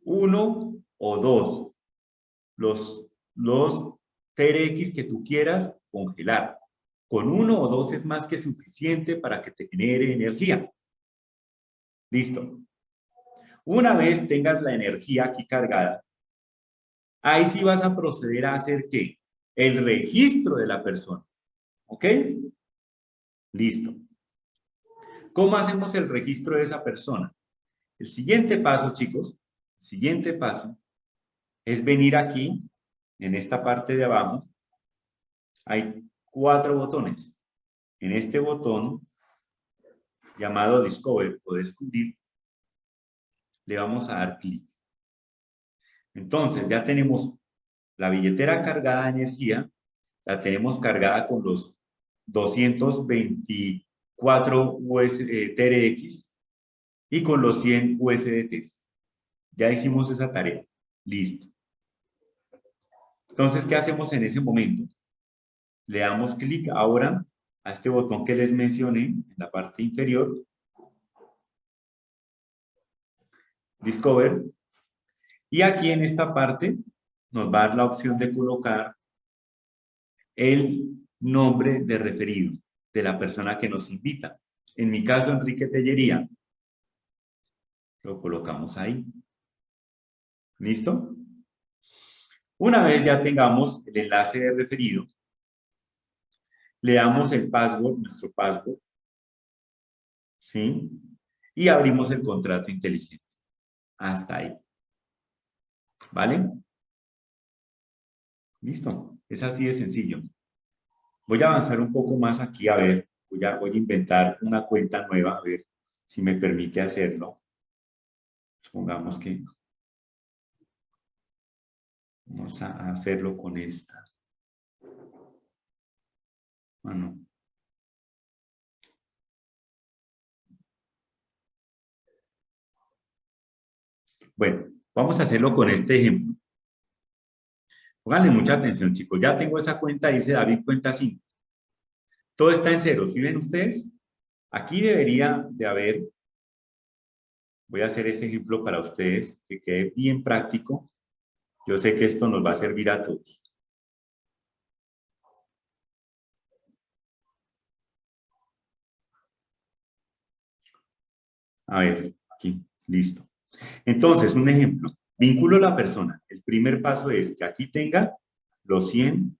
uno o dos los, los TRX que tú quieras congelar. Con uno o dos es más que suficiente para que te genere energía. Listo. Una vez tengas la energía aquí cargada, ahí sí vas a proceder a hacer ¿qué? El registro de la persona. ¿Ok? Listo. ¿Cómo hacemos el registro de esa persona? El siguiente paso, chicos, el siguiente paso es venir aquí en esta parte de abajo, hay cuatro botones. En este botón, llamado Discover o Descubrir, le vamos a dar clic. Entonces, ya tenemos la billetera cargada de energía, la tenemos cargada con los 224 US, TRX y con los 100 USDTs. Ya hicimos esa tarea. Listo. Entonces, ¿qué hacemos en ese momento? Le damos clic ahora a este botón que les mencioné en la parte inferior. Discover. Y aquí en esta parte nos va a la opción de colocar el nombre de referido de la persona que nos invita. En mi caso, Enrique Tellería. Lo colocamos ahí. ¿Listo? Una vez ya tengamos el enlace de referido, le damos el password, nuestro password, ¿sí? Y abrimos el contrato inteligente. Hasta ahí. ¿Vale? Listo. Es así de sencillo. Voy a avanzar un poco más aquí, a ver. Voy a, voy a inventar una cuenta nueva, a ver si me permite hacerlo. Supongamos que Vamos a hacerlo con esta. Bueno. Bueno, vamos a hacerlo con este ejemplo. Pónganle mucha atención, chicos. Ya tengo esa cuenta, dice David, cuenta 5. Todo está en cero. ¿Sí ven ustedes? Aquí debería de haber, voy a hacer ese ejemplo para ustedes, que quede bien práctico. Yo sé que esto nos va a servir a todos. A ver, aquí, listo. Entonces, un ejemplo. Vinculo a la persona. El primer paso es que aquí tenga los 100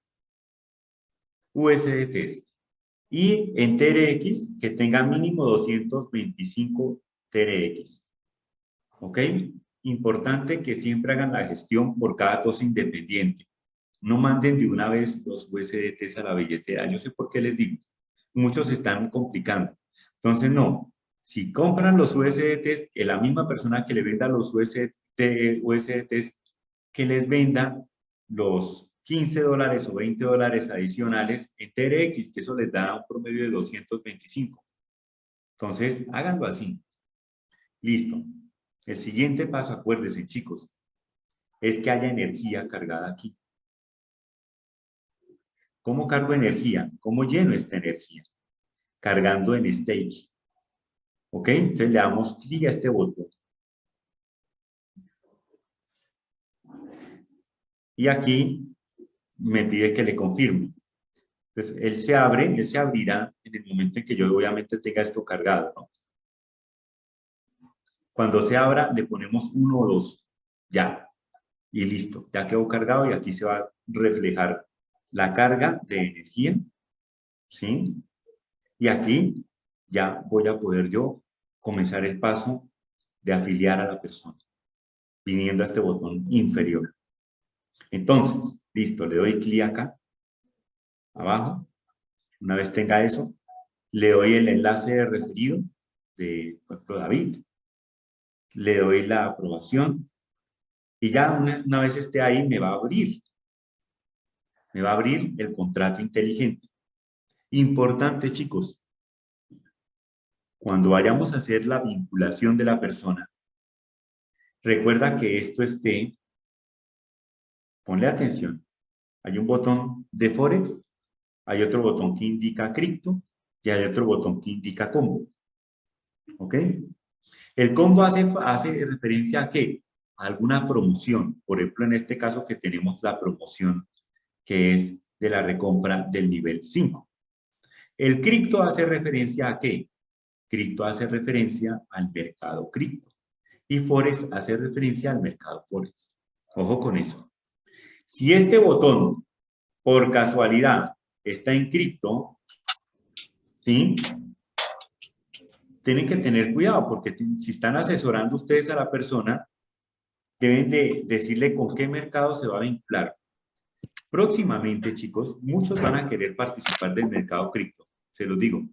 USDTs. Y en TRX, que tenga mínimo 225 TRX. ¿Ok? Importante que siempre hagan la gestión por cada cosa independiente. No manden de una vez los USDTs a la billetera. Yo sé por qué les digo. Muchos están complicando. Entonces, no. Si compran los USDTs, que la misma persona que le venda los USDTs, que les venda los 15 dólares o 20 dólares adicionales en TRX, que eso les da un promedio de 225. Entonces, háganlo así. Listo. El siguiente paso, acuérdense chicos, es que haya energía cargada aquí. ¿Cómo cargo energía? ¿Cómo lleno esta energía? Cargando en stage. ¿Ok? Entonces le damos clic a este botón. Y aquí me pide que le confirme. Entonces, él se abre, él se abrirá en el momento en que yo obviamente tenga esto cargado, ¿no? Cuando se abra, le ponemos uno o dos. Ya. Y listo. Ya quedó cargado y aquí se va a reflejar la carga de energía. ¿Sí? Y aquí ya voy a poder yo comenzar el paso de afiliar a la persona. Viniendo a este botón inferior. Entonces, listo, le doy clic acá, abajo. Una vez tenga eso, le doy el enlace de referido de, por ejemplo, David. Le doy la aprobación. Y ya una, una vez esté ahí, me va a abrir. Me va a abrir el contrato inteligente. Importante, chicos. Cuando vayamos a hacer la vinculación de la persona, recuerda que esto esté Ponle atención. Hay un botón de Forex, hay otro botón que indica cripto y hay otro botón que indica combo. ¿Ok? El combo hace, referencia a qué? A alguna promoción. Por ejemplo, en este caso que tenemos la promoción que es de la recompra del nivel 5. El cripto hace referencia a qué? Cripto hace referencia al mercado cripto. Y Forex hace referencia al mercado Forex. Ojo con eso. Si este botón, por casualidad, está en cripto, ¿sí? Tienen que tener cuidado porque si están asesorando ustedes a la persona, deben de decirle con qué mercado se va a vincular. Próximamente, chicos, muchos van a querer participar del mercado cripto, se los digo.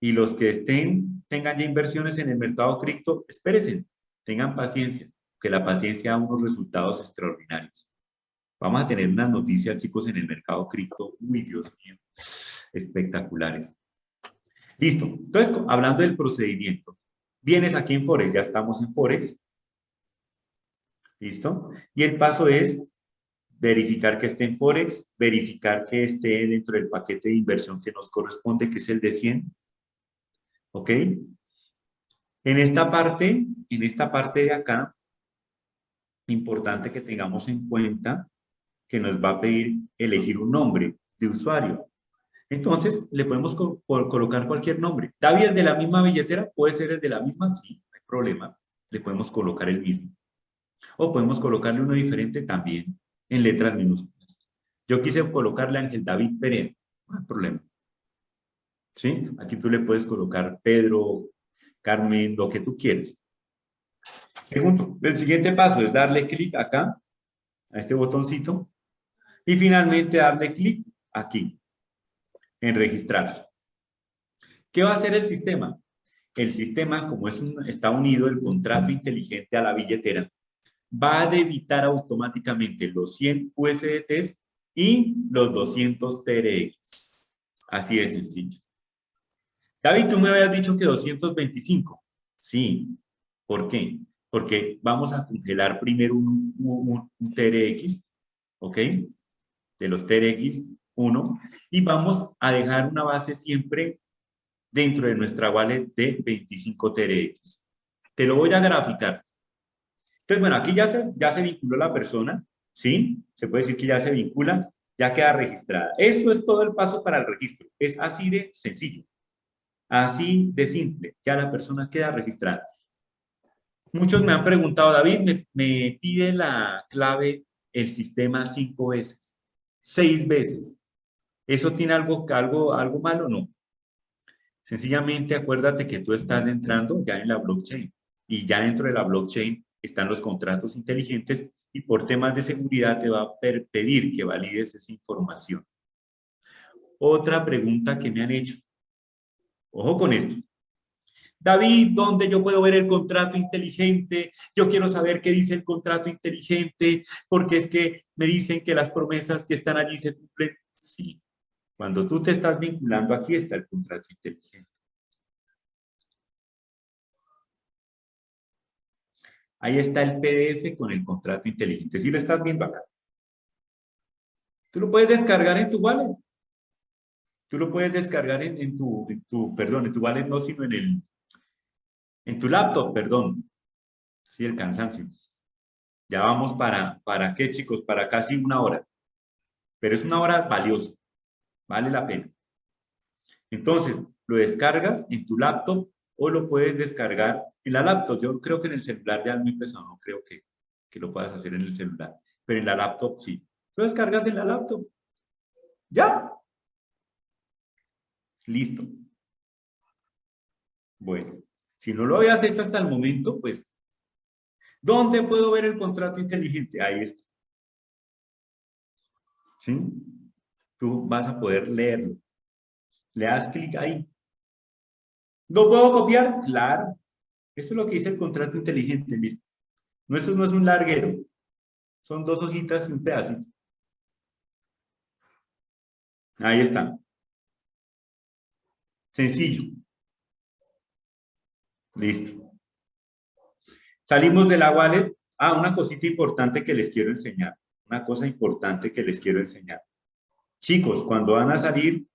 Y los que estén, tengan ya inversiones en el mercado cripto, espérense, tengan paciencia que la paciencia da unos resultados extraordinarios. Vamos a tener unas noticias, chicos, en el mercado cripto. Uy, Dios mío, espectaculares. Listo. Entonces, hablando del procedimiento, vienes aquí en Forex, ya estamos en Forex. ¿Listo? Y el paso es verificar que esté en Forex, verificar que esté dentro del paquete de inversión que nos corresponde, que es el de 100. ¿Ok? En esta parte, en esta parte de acá, importante que tengamos en cuenta que nos va a pedir elegir un nombre de usuario. Entonces, le podemos colocar cualquier nombre. David es de la misma billetera, puede ser el de la misma, sí, no hay problema. Le podemos colocar el mismo. O podemos colocarle uno diferente también en letras minúsculas. Yo quise colocarle Ángel David Pérez, no hay problema. ¿Sí? Aquí tú le puedes colocar Pedro, Carmen, lo que tú quieres. Segundo, el siguiente paso es darle clic acá, a este botoncito, y finalmente darle clic aquí, en registrarse. ¿Qué va a hacer el sistema? El sistema, como es está unido el contrato inteligente a la billetera, va a debitar automáticamente los 100 USDTs y los 200 TRX. Así de sencillo. David, tú me habías dicho que 225. Sí. ¿Por qué? porque vamos a congelar primero un, un, TRX, ¿ok? De los TRX 1, y vamos a dejar una base siempre dentro de nuestra wallet de 25 TRX. Te lo voy a graficar. Entonces, bueno, aquí ya se, ya se vinculó la persona, ¿sí? Se puede decir que ya se vincula, ya queda registrada. Eso es todo el paso para el registro. Es así de sencillo. Así de simple. Ya la persona queda registrada. Muchos me han preguntado, David, me, pide la clave el sistema cinco veces, seis veces. ¿Eso tiene algo, algo, algo malo? No. Sencillamente acuérdate que tú estás entrando ya en la blockchain y ya dentro de la blockchain están los contratos inteligentes y por temas de seguridad te va a pedir que valides esa información. Otra pregunta que me han hecho. Ojo con esto. David, ¿dónde yo puedo ver el contrato inteligente? Yo quiero saber qué dice el contrato inteligente, porque es que me dicen que las promesas que están allí se cumplen. Sí, cuando tú te estás vinculando, aquí está el contrato inteligente. Ahí está el PDF con el contrato inteligente. Si lo estás viendo acá. Tú lo puedes descargar en tu wallet. Tú lo puedes descargar en, tu, en tu, perdón, en tu wallet no, sino en el, en tu laptop, perdón. Sí, el cansancio. Ya vamos para, ¿para qué, chicos? Para casi una hora. Pero es una hora valiosa. Vale la pena. Entonces, lo descargas en tu laptop o lo puedes descargar en la laptop. Yo creo que en el celular ya es muy pesado. No creo que, que lo puedas hacer en el celular. Pero en la laptop sí. Lo descargas en la laptop. ¿Ya? Listo. Bueno, si no lo habías hecho hasta el momento, pues, ¿dónde puedo ver el contrato inteligente? Ahí está. ¿Sí? Tú vas a poder leerlo. Le das clic ahí. ¿Lo puedo copiar? Claro. Eso es lo que dice el contrato inteligente, mira. No, eso no es un larguero. Son dos hojitas y un pedacito. Ahí está. Sencillo. Listo. Salimos de la wallet. Ah, una cosita importante que les quiero enseñar. Una cosa importante que les quiero enseñar. Chicos, cuando van a salir,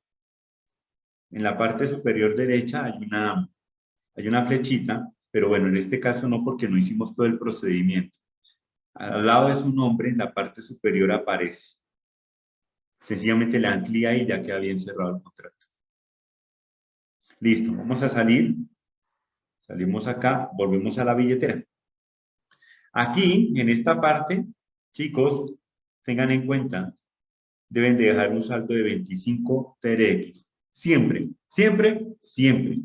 en la parte superior derecha hay una, hay una flechita, pero bueno, en este caso no porque no hicimos todo el procedimiento. Al lado de su nombre, en la parte superior aparece. Sencillamente le ahí y ya queda bien cerrado el contrato. Listo, vamos a salir. Salimos acá, volvemos a la billetera. Aquí, en esta parte, chicos, tengan en cuenta, deben de dejar un saldo de 25 TRX. Siempre, siempre, siempre.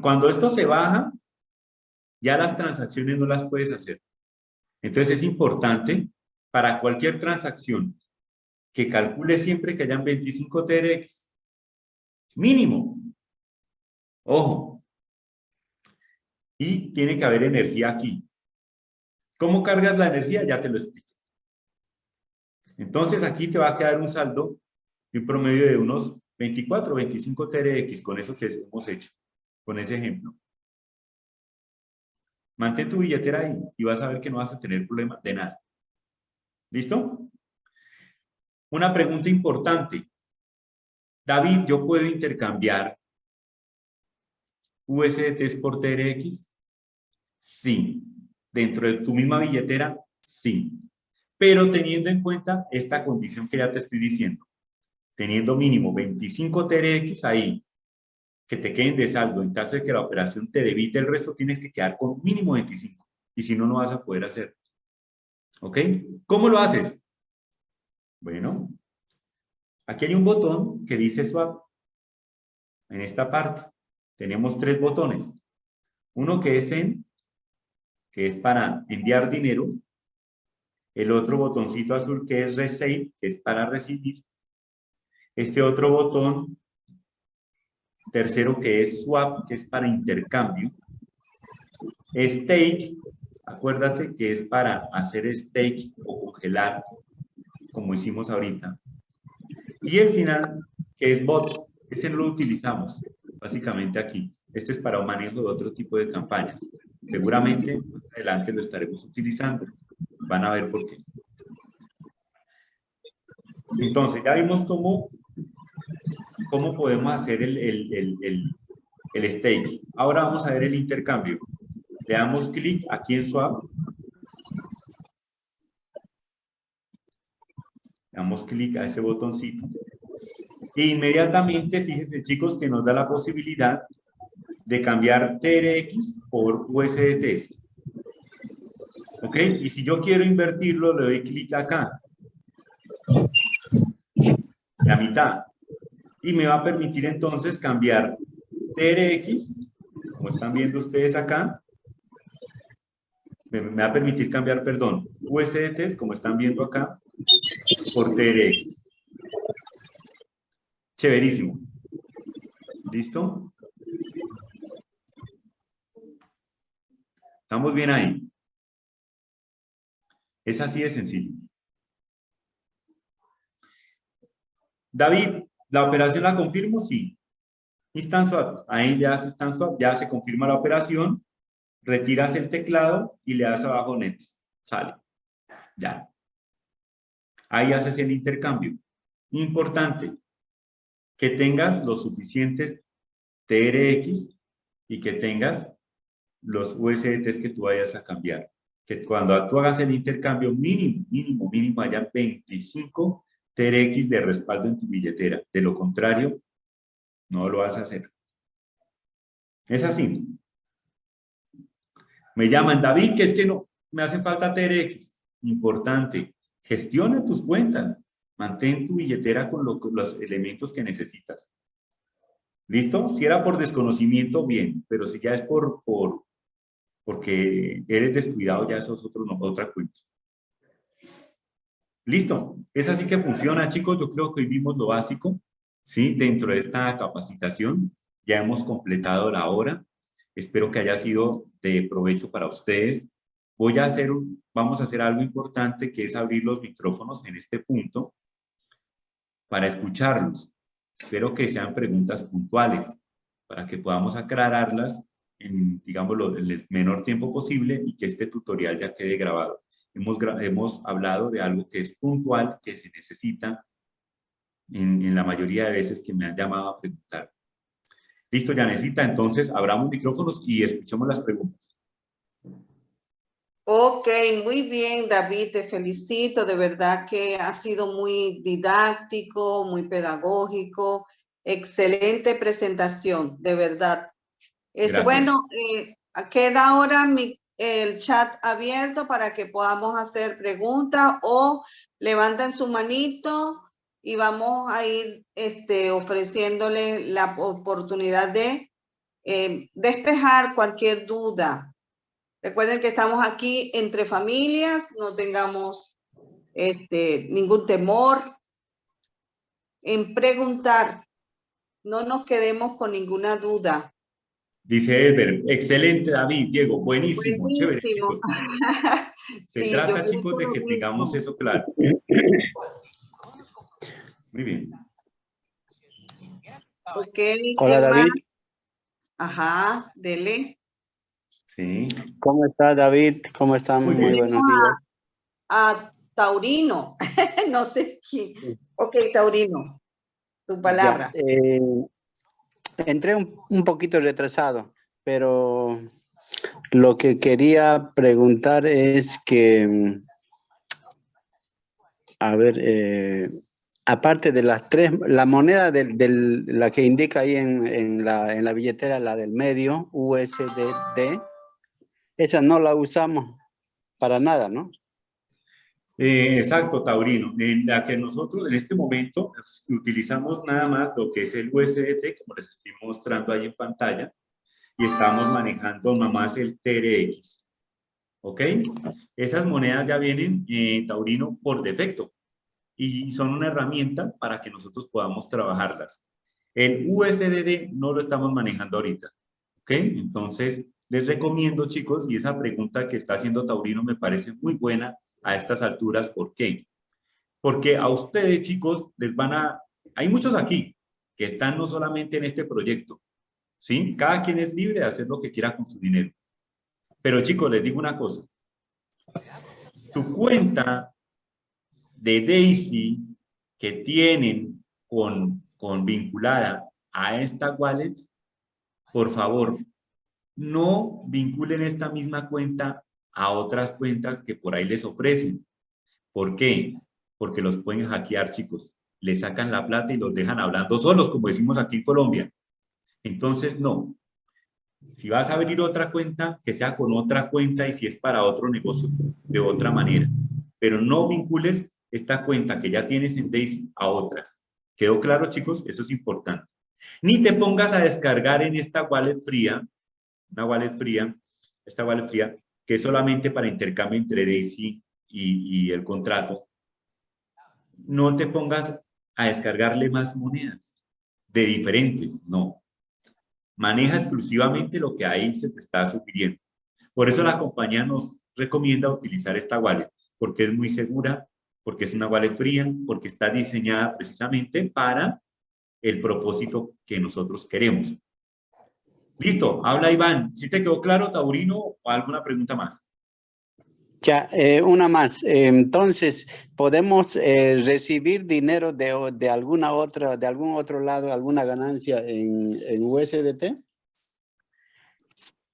Cuando esto se baja, ya las transacciones no las puedes hacer. Entonces es importante para cualquier transacción que calcule siempre que hayan 25 TRX. Mínimo. Ojo. Y tiene que haber energía aquí. ¿Cómo cargas la energía? Ya te lo explico. Entonces aquí te va a quedar un saldo de un promedio de unos 24 25 TRX con eso que hemos hecho, con ese ejemplo. Mantén tu billetera ahí y vas a ver que no vas a tener problema de nada. ¿Listo? Una pregunta importante. David, ¿yo puedo intercambiar USDTs por TRX? Sí. ¿Dentro de tu misma billetera? Sí. Pero teniendo en cuenta esta condición que ya te estoy diciendo. Teniendo mínimo 25 TRX ahí, que te queden de saldo. En caso de que la operación te debite el resto, tienes que quedar con mínimo 25. Y si no, no vas a poder hacer. ¿Ok? ¿Cómo lo haces? Bueno, aquí hay un botón que dice Swap. En esta parte tenemos tres botones. Uno que es en, que es para enviar dinero. El otro botoncito azul que es Receive, que es para recibir. Este otro botón, tercero que es Swap, que es para intercambio. Stake, Acuérdate que es para hacer stake o congelar, como hicimos ahorita. Y el final, que es bot, ese lo utilizamos, básicamente aquí. Este es para un manejo de otro tipo de campañas. Seguramente más adelante lo estaremos utilizando. Van a ver por qué. Entonces, ya vimos cómo, cómo podemos hacer el, el, el, el stake. Ahora vamos a ver el intercambio. Le damos clic aquí en Swap. Le damos clic a ese botoncito. E inmediatamente, fíjense chicos, que nos da la posibilidad de cambiar TRX por USDTs. ¿Ok? Y si yo quiero invertirlo, le doy clic acá. La mitad. Y me va a permitir entonces cambiar TRX, como están viendo ustedes acá, me, va a permitir cambiar, perdón, USDTs, como están viendo acá, por TRX. Chéverísimo. ¿Listo? ¿Estamos bien ahí? Es así de sencillo. David, ¿la operación la confirmo? Sí. Instant. Ahí ya se instant ya se confirma la operación retiras el teclado y le das abajo Next. Sale. Ya. Ahí haces el intercambio. Importante, que tengas los suficientes TRX y que tengas los USDTs que tú vayas a cambiar. Que cuando tú hagas el intercambio mínimo, mínimo, mínimo, haya 25 TRX de respaldo en tu billetera. De lo contrario, no lo vas a hacer. Es así. Me llaman, David, que es que no, me hace falta TRX. Importante, gestiona tus cuentas. Mantén tu billetera con, los elementos que necesitas. ¿Listo? Si era por desconocimiento, bien. Pero si ya es por, por porque eres descuidado, ya eso es otro, otra cuenta. Listo. Es así que funciona, chicos. Yo creo que hoy vimos lo básico. ¿sí? Dentro de esta capacitación ya hemos completado la hora. Espero que haya sido de provecho para ustedes. Voy a hacer, vamos a hacer algo importante que es abrir los micrófonos en este punto para escucharlos. Espero que sean preguntas puntuales para que podamos aclararlas en, digámoslo, en el menor tiempo posible y que este tutorial ya quede grabado. Hemos, hemos hablado de algo que es puntual, que se necesita en, la mayoría de veces que me han llamado a preguntar. Listo, ya necesita, entonces abramos micrófonos y escuchemos las preguntas. Ok, muy bien, David, te felicito. De verdad que ha sido muy didáctico, muy pedagógico. Excelente presentación, de verdad. Este, bueno, eh, queda ahora mi, el chat abierto para que podamos hacer preguntas o levanten su manito y vamos a ir este, ofreciéndole la oportunidad de eh, despejar cualquier duda. Recuerden que estamos aquí entre familias, no tengamos este, ningún temor en preguntar. No nos quedemos con ninguna duda. Dice Elber, excelente David, Diego, buenísimo, chévere chicos. Se trata chicos de que tengamos eso claro. Muy bien. Hola, David. Ajá, dele. Sí. ¿Cómo está, David? ¿Cómo está? Muy, buenos días. A, Taurino. no sé quién. Ok, Taurino. Tu palabra. Eh, entré un, un poquito retrasado, pero lo que quería preguntar es que, a ver, eh, aparte de las tres, la moneda de la que indica ahí en, la, en, la, billetera, la del medio, USDD, esa no la usamos para nada, ¿no? Eh, exacto, Taurino. En la que nosotros en este momento utilizamos nada más lo que es el USDT, como les estoy mostrando ahí en pantalla, y estamos manejando nada más el TRX. ¿Ok? Esas monedas ya vienen, eh, Taurino, por defecto y son una herramienta para que nosotros podamos trabajarlas. El USDD no lo estamos manejando ahorita, ¿ok? Entonces, les recomiendo, chicos, y esa pregunta que está haciendo Taurino me parece muy buena a estas alturas, ¿por qué? Porque a ustedes, chicos, les van a... Hay muchos aquí que están no solamente en este proyecto, ¿sí? Cada quien es libre de hacer lo que quiera con su dinero. Pero, chicos, les digo una cosa. Tu cuenta de Daisy que tienen con, con vinculada a esta wallet, por favor, no vinculen esta misma cuenta a otras cuentas que por ahí les ofrecen. ¿Por qué? Porque los pueden hackear, chicos. Les sacan la plata y los dejan hablando solos, como decimos aquí en Colombia. Entonces, no. Si vas a abrir otra cuenta, que sea con otra cuenta y si es para otro negocio, de otra manera. Pero no vincules esta cuenta que ya tienes en Daisy a otras. ¿Quedó claro, chicos? Eso es importante. Ni te pongas a descargar en esta wallet fría, una wallet fría, esta wallet fría, que es solamente para intercambio entre Daisy y, y el contrato. No te pongas a descargarle más monedas de diferentes, no. Maneja exclusivamente lo que ahí se te está sugiriendo. Por eso la compañía nos recomienda utilizar esta wallet, porque es muy segura, porque es una wallet fría, porque está diseñada precisamente para el propósito que nosotros queremos. Listo, habla Iván. ¿Sí te quedó claro, Taurino, o alguna pregunta más? Ya, eh, una más. Eh, entonces, ¿podemos eh, recibir dinero de, de, alguna otra, de algún otro lado, alguna ganancia en, en USDT?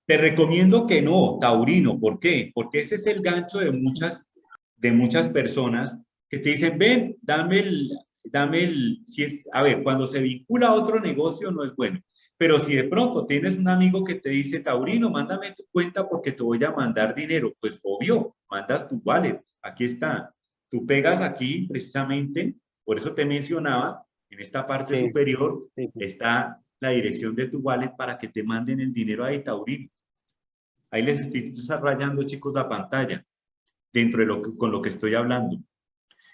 Te recomiendo que no, Taurino. ¿Por qué? Porque ese es el gancho de muchas, de muchas personas que te dicen, ven, dame el, dame el, si es, a ver, cuando se vincula a otro negocio no es bueno. Pero si de pronto tienes un amigo que te dice, Taurino, mándame tu cuenta porque te voy a mandar dinero, pues obvio, mandas tu wallet, aquí está. Tú pegas aquí precisamente, por eso te mencionaba, en esta parte superior está la dirección de tu wallet para que te manden el dinero ahí, Taurino. Ahí les estoy desarrollando, chicos, la pantalla, dentro de lo que, con lo que estoy hablando.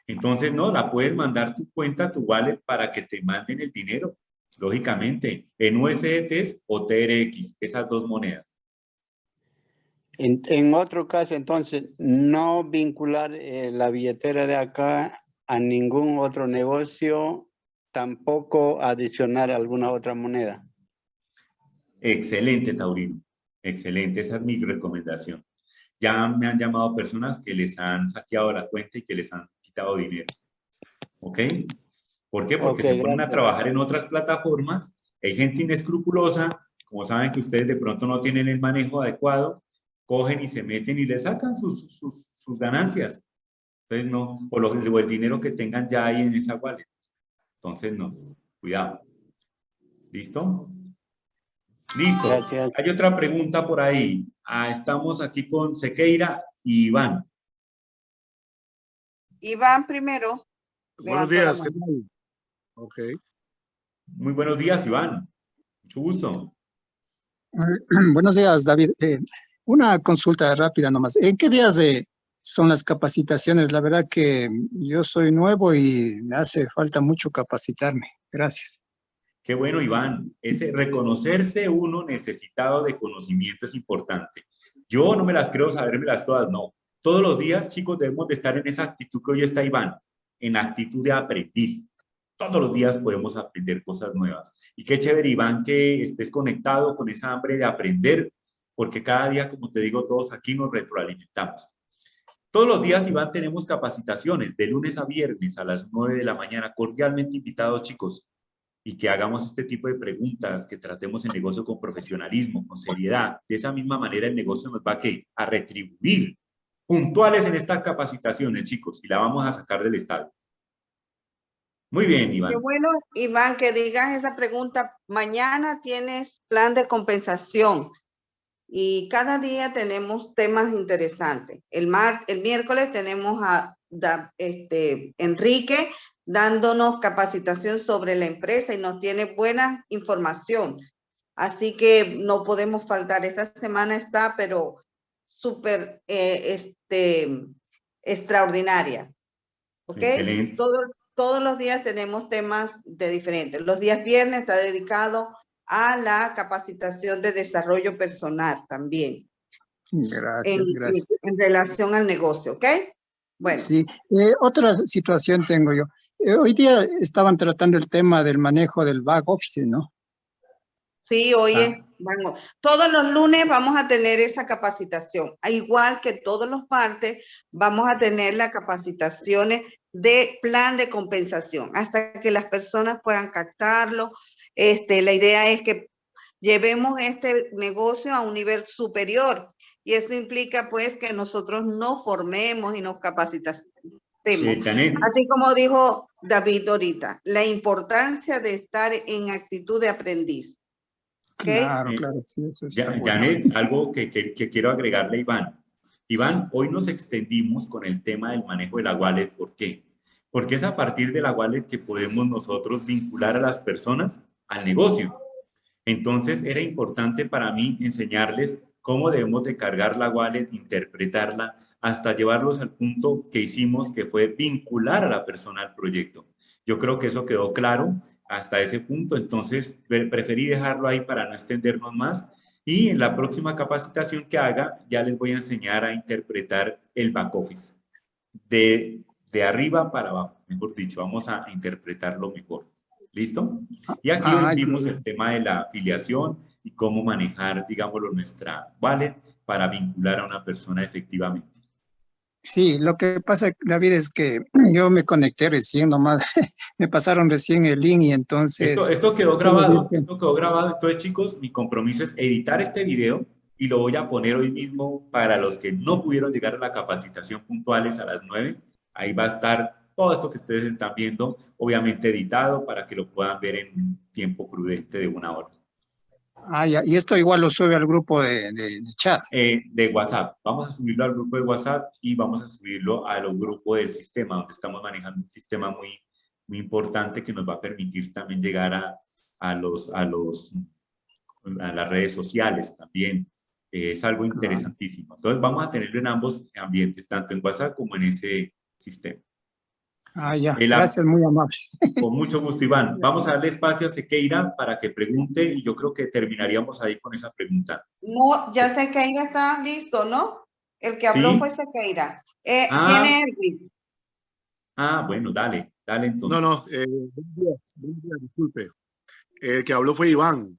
Entonces, no, la puedes mandar tu cuenta, tu wallet, para que te manden el dinero lógicamente, en USDT o TRX, esas dos monedas. En, otro caso, entonces, no vincular eh, la billetera de acá a ningún otro negocio, tampoco adicionar alguna otra moneda. Excelente, Taurino. Excelente, esa es mi recomendación. Ya me han llamado personas que les han hackeado la cuenta y que les han quitado dinero. ¿Ok? ¿Por qué? Porque se ponen a trabajar en otras plataformas, hay gente inescrupulosa, como saben que ustedes de pronto no tienen el manejo adecuado, cogen y se meten y le sacan sus, sus, sus ganancias. Entonces no, o, o, el dinero que tengan ya ahí en esa wallet. Entonces no, cuidado. ¿Listo? Listo. Gracias. Hay otra pregunta por ahí. Ah, estamos aquí con Sequeira y Iván. Iván primero. Buenos días, ¿qué tal? Ok. Muy buenos días, Iván. Mucho gusto. Buenos días, David. Eh, una consulta rápida nomás. ¿En qué días de, son las capacitaciones? La verdad que yo soy nuevo y me hace falta mucho capacitarme. Gracias. Qué bueno, Iván. Ese reconocerse uno necesitado de conocimiento es importante. Yo no me las creo sabérmelas todas, no. Todos los días, chicos, debemos de estar en esa actitud que hoy está Iván, en actitud de aprendiz todos los días podemos aprender cosas nuevas. Y qué chévere, Iván, que estés conectado con esa hambre de aprender, porque cada día, como te digo, todos aquí nos retroalimentamos. Todos los días, Iván, tenemos capacitaciones de lunes a viernes a las 9 de la mañana. Cordialmente invitados, chicos, y que hagamos este tipo de preguntas, que tratemos el negocio con profesionalismo, con seriedad. De esa misma manera, el negocio nos va a, a retribuir puntuales en estas capacitaciones, chicos, y la vamos a sacar del estado. Muy bien, Iván. Qué bueno, Iván, que digas esa pregunta. Mañana tienes plan de compensación y cada día tenemos temas interesantes. El, mar, el miércoles tenemos a, este, Enrique dándonos capacitación sobre la empresa y nos tiene buena información. Así que no podemos faltar. Esta semana está, pero súper eh, este, extraordinaria. ¿Ok? Todo, todos los días tenemos temas de diferentes. Los días viernes está dedicado a la capacitación de desarrollo personal también. Gracias, en, gracias. En, relación al negocio, ¿ok? Bueno. Sí, eh, otra situación tengo yo. Eh, hoy día estaban tratando el tema del manejo del back office, ¿no? Sí, hoy ah. bueno, todos los lunes vamos a tener esa capacitación. Igual que todos los martes, vamos a tener las capacitaciones de plan de compensación hasta que las personas puedan captarlo. Este, la idea es que llevemos este negocio a un nivel superior y eso implica pues que nosotros nos formemos y nos capacitemos. Así como dijo David ahorita, la importancia de estar en actitud de aprendiz. Claro, claro. Janet, algo que, que, que quiero agregarle, Iván. Iván, hoy nos extendimos con el tema del manejo de la wallet. ¿Por qué? Porque es a partir de la wallet que podemos nosotros vincular a las personas al negocio. Entonces, era importante para mí enseñarles cómo debemos de cargar la wallet, interpretarla, hasta llevarlos al punto que hicimos, que fue vincular a la persona al proyecto. Yo creo que eso quedó claro hasta ese punto, entonces preferí dejarlo ahí para no extendernos más y en la próxima capacitación que haga, ya les voy a enseñar a interpretar el back office. De, de arriba para abajo, mejor dicho, vamos a interpretarlo mejor. ¿Listo? Y aquí Ah, vimos el tema de la afiliación y cómo manejar, digámoslo, nuestra wallet para vincular a una persona efectivamente. Sí, lo que pasa, David, es que yo me conecté recién nomás, me pasaron recién el link y entonces... Esto, esto quedó grabado, esto quedó grabado. Entonces, chicos, mi compromiso es editar este video y lo voy a poner hoy mismo para los que no pudieron llegar a la capacitación puntuales a las 9. Ahí va a estar todo esto que ustedes están viendo, obviamente editado para que lo puedan ver en un tiempo prudente de una hora. Ah, ya, y esto igual lo sube al grupo de, de- de chat. Eh, de WhatsApp. Vamos a subirlo al grupo de WhatsApp y vamos a subirlo a los grupos del sistema, donde estamos manejando un sistema muy, muy importante que nos va a permitir también llegar a, a, los, a, los, a las redes sociales también. Eh, es algo interesantísimo. Entonces vamos a tenerlo en ambos ambientes, tanto en WhatsApp como en ese sistema. Ah, ya, El- gracias, muy amable. Con mucho gusto, Iván. Vamos a darle espacio a Sequeira para que pregunte y yo creo que terminaríamos ahí con esa pregunta. No, ya Sequeira está listo, ¿no? El que habló Sí. fue Sequeira. Eh, Ah. Ah, bueno, dale, dale entonces. No, no, eh, disculpe. El que habló fue Iván.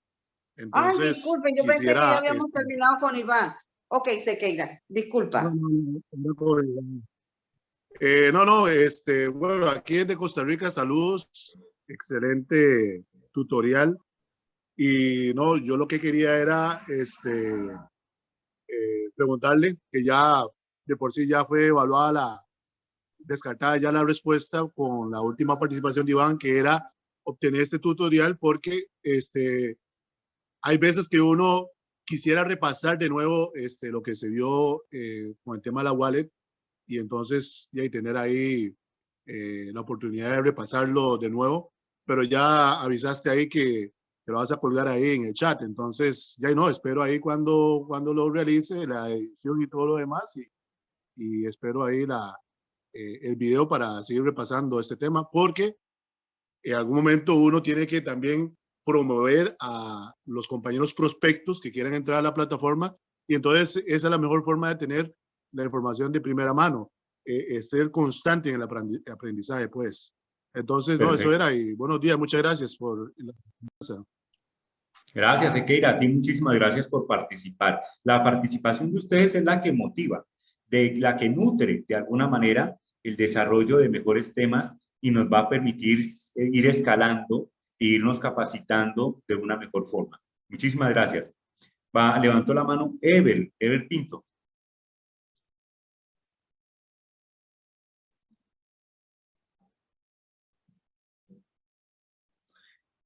Ay, Entonces, disculpe, yo pensé que ya habíamos este, terminado con Iván. Ok, Sequeira, disculpa. No, no, no, no, con Iván. Eh, no, no, este, bueno, aquí de Costa Rica, saludos, excelente tutorial. Y no, yo lo que quería era, este, eh, preguntarle, que ya de por sí ya fue evaluada la, descartada ya la respuesta con la última participación de Iván, que era obtener este tutorial porque este, hay veces que uno quisiera repasar de nuevo este, lo que se vio eh, con el tema de la wallet y entonces y tener ahí eh, la oportunidad de repasarlo de nuevo, pero ya avisaste ahí que, que lo vas a colgar ahí en el chat, entonces ya no, espero ahí cuando, cuando lo realice, la edición y todo lo demás y, y espero ahí la, eh, el video para seguir repasando este tema, porque en algún momento uno tiene que también promover a los compañeros prospectos que quieran entrar a la plataforma y entonces esa es la mejor forma de tener la información de primera mano, eh, ser constante en el aprendi- aprendizaje, pues. Entonces, no, eso era y buenos días, muchas gracias por la Gracias, Sequeira. A ti muchísimas gracias por participar. La participación de ustedes es la que motiva, de la que nutre de alguna manera el desarrollo de mejores temas y nos va a permitir eh, ir escalando e irnos capacitando de una mejor forma. Muchísimas gracias. Va, levantó la mano Ever, Ever Pinto.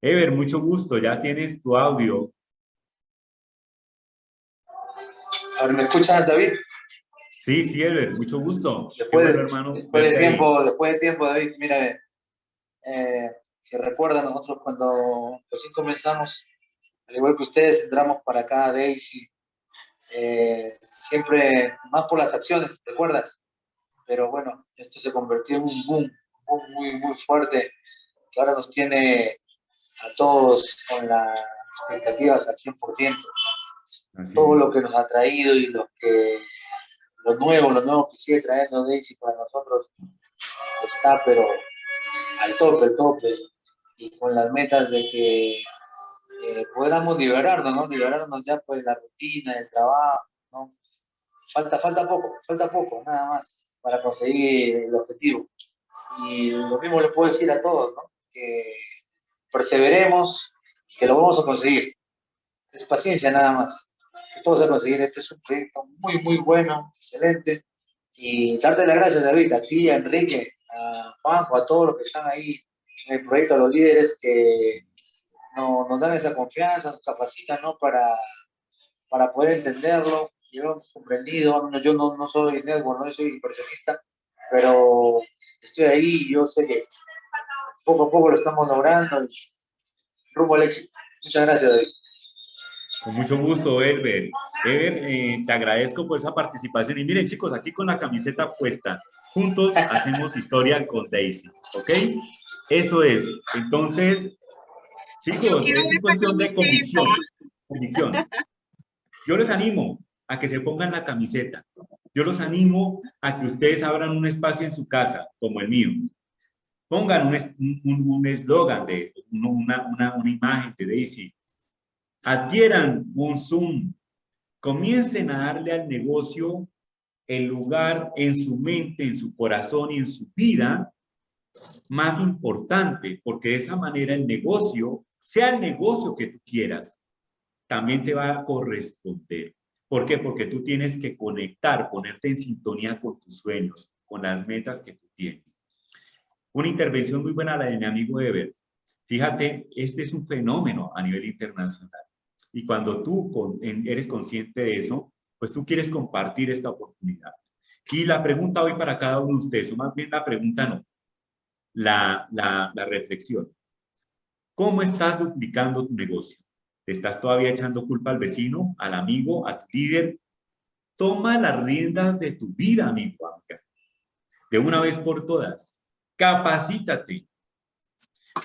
Ever, mucho gusto. Ya tienes tu audio. A ver, ¿me escuchas, David? Sí, sí, Ever, mucho gusto. Después, bueno, hermano. después de ahí. tiempo, después de tiempo, David, mira, eh, si recuerdan, nosotros cuando recién comenzamos, al igual que ustedes, entramos para acá, Daisy, eh, siempre más por las acciones, ¿te acuerdas? Pero bueno, esto se convirtió en un boom, un boom muy, muy fuerte, que ahora nos tiene a todos con las expectativas al 100%. Así todo es. lo que nos ha traído y lo que lo nuevo, lo nuevo que sigue trayendo Daisy para nosotros está pero al tope, al tope y con las metas de que eh, podamos liberarnos, ¿no? Liberarnos ya pues la rutina, del trabajo, ¿no? Falta, falta poco, falta poco, nada más para conseguir el objetivo. Y lo mismo le puedo decir a todos, ¿no? Que perseveremos, que lo vamos a conseguir. Es paciencia nada más que todo se va a conseguir. Este es un proyecto muy, muy bueno, excelente. Y darte las gracias, David, a ti, a Enrique, a Juanjo, a todos los que están ahí en el proyecto, a los líderes que no- nos dan esa confianza, nos capacitan ¿no? para, para poder entenderlo. Y lo hemos comprendido. Yo no, no soy network, no soy inversionista, pero estoy ahí y yo sé que poco a poco lo estamos logrando y rumbo al éxito. Muchas gracias, David. Con mucho gusto, Elber. Ever, eh, te agradezco por esa participación. Y miren, chicos, aquí con la camiseta puesta, juntos hacemos historia con Daisy, ¿ok? Eso es. Entonces, chicos, es cuestión de convicción. Convicción. Yo les animo a que se pongan la camiseta. Yo los animo a que ustedes abran un espacio en su casa, como el mío, Pongan un eslogan, de una, una, una imagen de Daisy. Adquieran un Zoom. Comiencen a darle al negocio el lugar en su mente, en su corazón y en su vida más importante, porque de esa manera el negocio, sea el negocio que tú quieras, también te va a corresponder. ¿Por qué? Porque tú tienes que conectar, ponerte en sintonía con tus sueños, con las metas que tú tienes. Una intervención muy buena la de mi amigo Ever. Fíjate, este es un fenómeno a nivel internacional. Y cuando tú eres consciente de eso, pues tú quieres compartir esta oportunidad. Y la pregunta hoy para cada uno de ustedes, o más bien la pregunta no, la, la, reflexión. ¿Cómo estás duplicando tu negocio? ¿Te estás todavía echando culpa al vecino, al amigo, a tu líder? Toma las riendas de tu vida, amigo, amiga. De una vez por todas. Capacítate.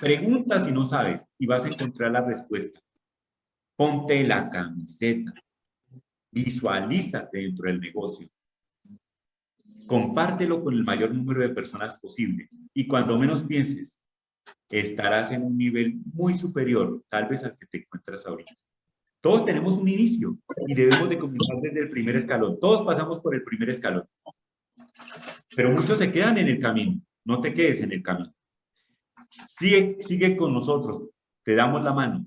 Pregunta si no sabes y vas a encontrar la respuesta. Ponte la camiseta. Visualízate dentro del negocio. Compártelo con el mayor número de personas posible. Y cuando menos pienses, estarás en un nivel muy superior, tal vez al que te encuentras ahorita. Todos tenemos un inicio y debemos de comenzar desde el primer escalón. Todos pasamos por el primer escalón. Pero muchos se quedan en el camino. No te quedes en el camino. Sigue, sigue con nosotros. Te damos la mano.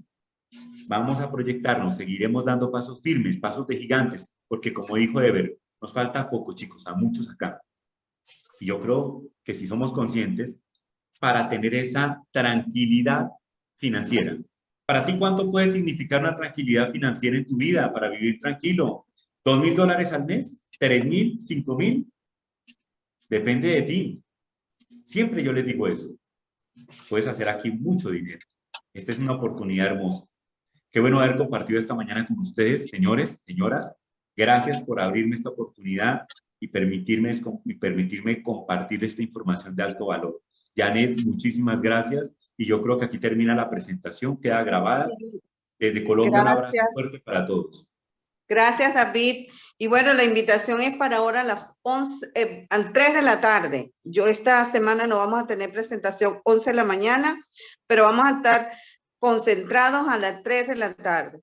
Vamos a proyectarnos. Seguiremos dando pasos firmes, pasos de gigantes. Porque como dijo Ever, nos falta poco, chicos, a muchos acá. Y yo creo que si somos conscientes, para tener esa tranquilidad financiera. Para ti, ¿cuánto puede significar una tranquilidad financiera en tu vida para vivir tranquilo? ¿Dos mil dólares al mes? ¿Tres mil? ¿Cinco mil? Depende de ti. Siempre yo les digo eso. Puedes hacer aquí mucho dinero. Esta es una oportunidad hermosa. Qué bueno haber compartido esta mañana con ustedes, señores, señoras. Gracias por abrirme esta oportunidad y permitirme, y permitirme compartir esta información de alto valor. Janet, muchísimas gracias. Y yo creo que aquí termina la presentación, queda grabada. Desde Colombia, un abrazo fuerte para todos. Gracias, David. Y bueno, la invitación es para ahora a las 11, eh, al 3 de la tarde. Yo esta semana no vamos a tener presentación 11 de la mañana, pero vamos a estar concentrados a las 3 de la tarde,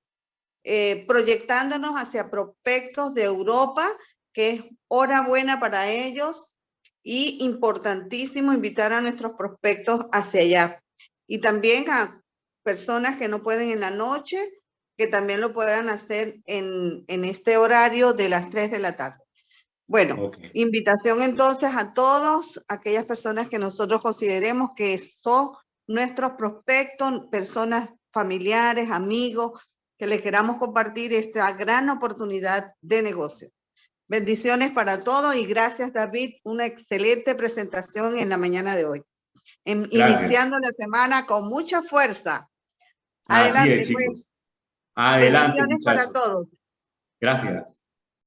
eh, proyectándonos hacia prospectos de Europa, que es hora buena para ellos, y importantísimo invitar a nuestros prospectos hacia allá. Y también a personas que no pueden en la noche, que también lo puedan hacer en, en este horario de las 3 de la tarde. Bueno, invitación entonces a todos, aquellas personas que nosotros consideremos que son nuestros prospectos, personas familiares, amigos, que les queramos compartir esta gran oportunidad de negocio. Bendiciones para todos y gracias David, una excelente presentación en la mañana de hoy. iniciando la semana con mucha fuerza. Adelante, pues. chicos. Adelante, Bendiciones para todos. Gracias.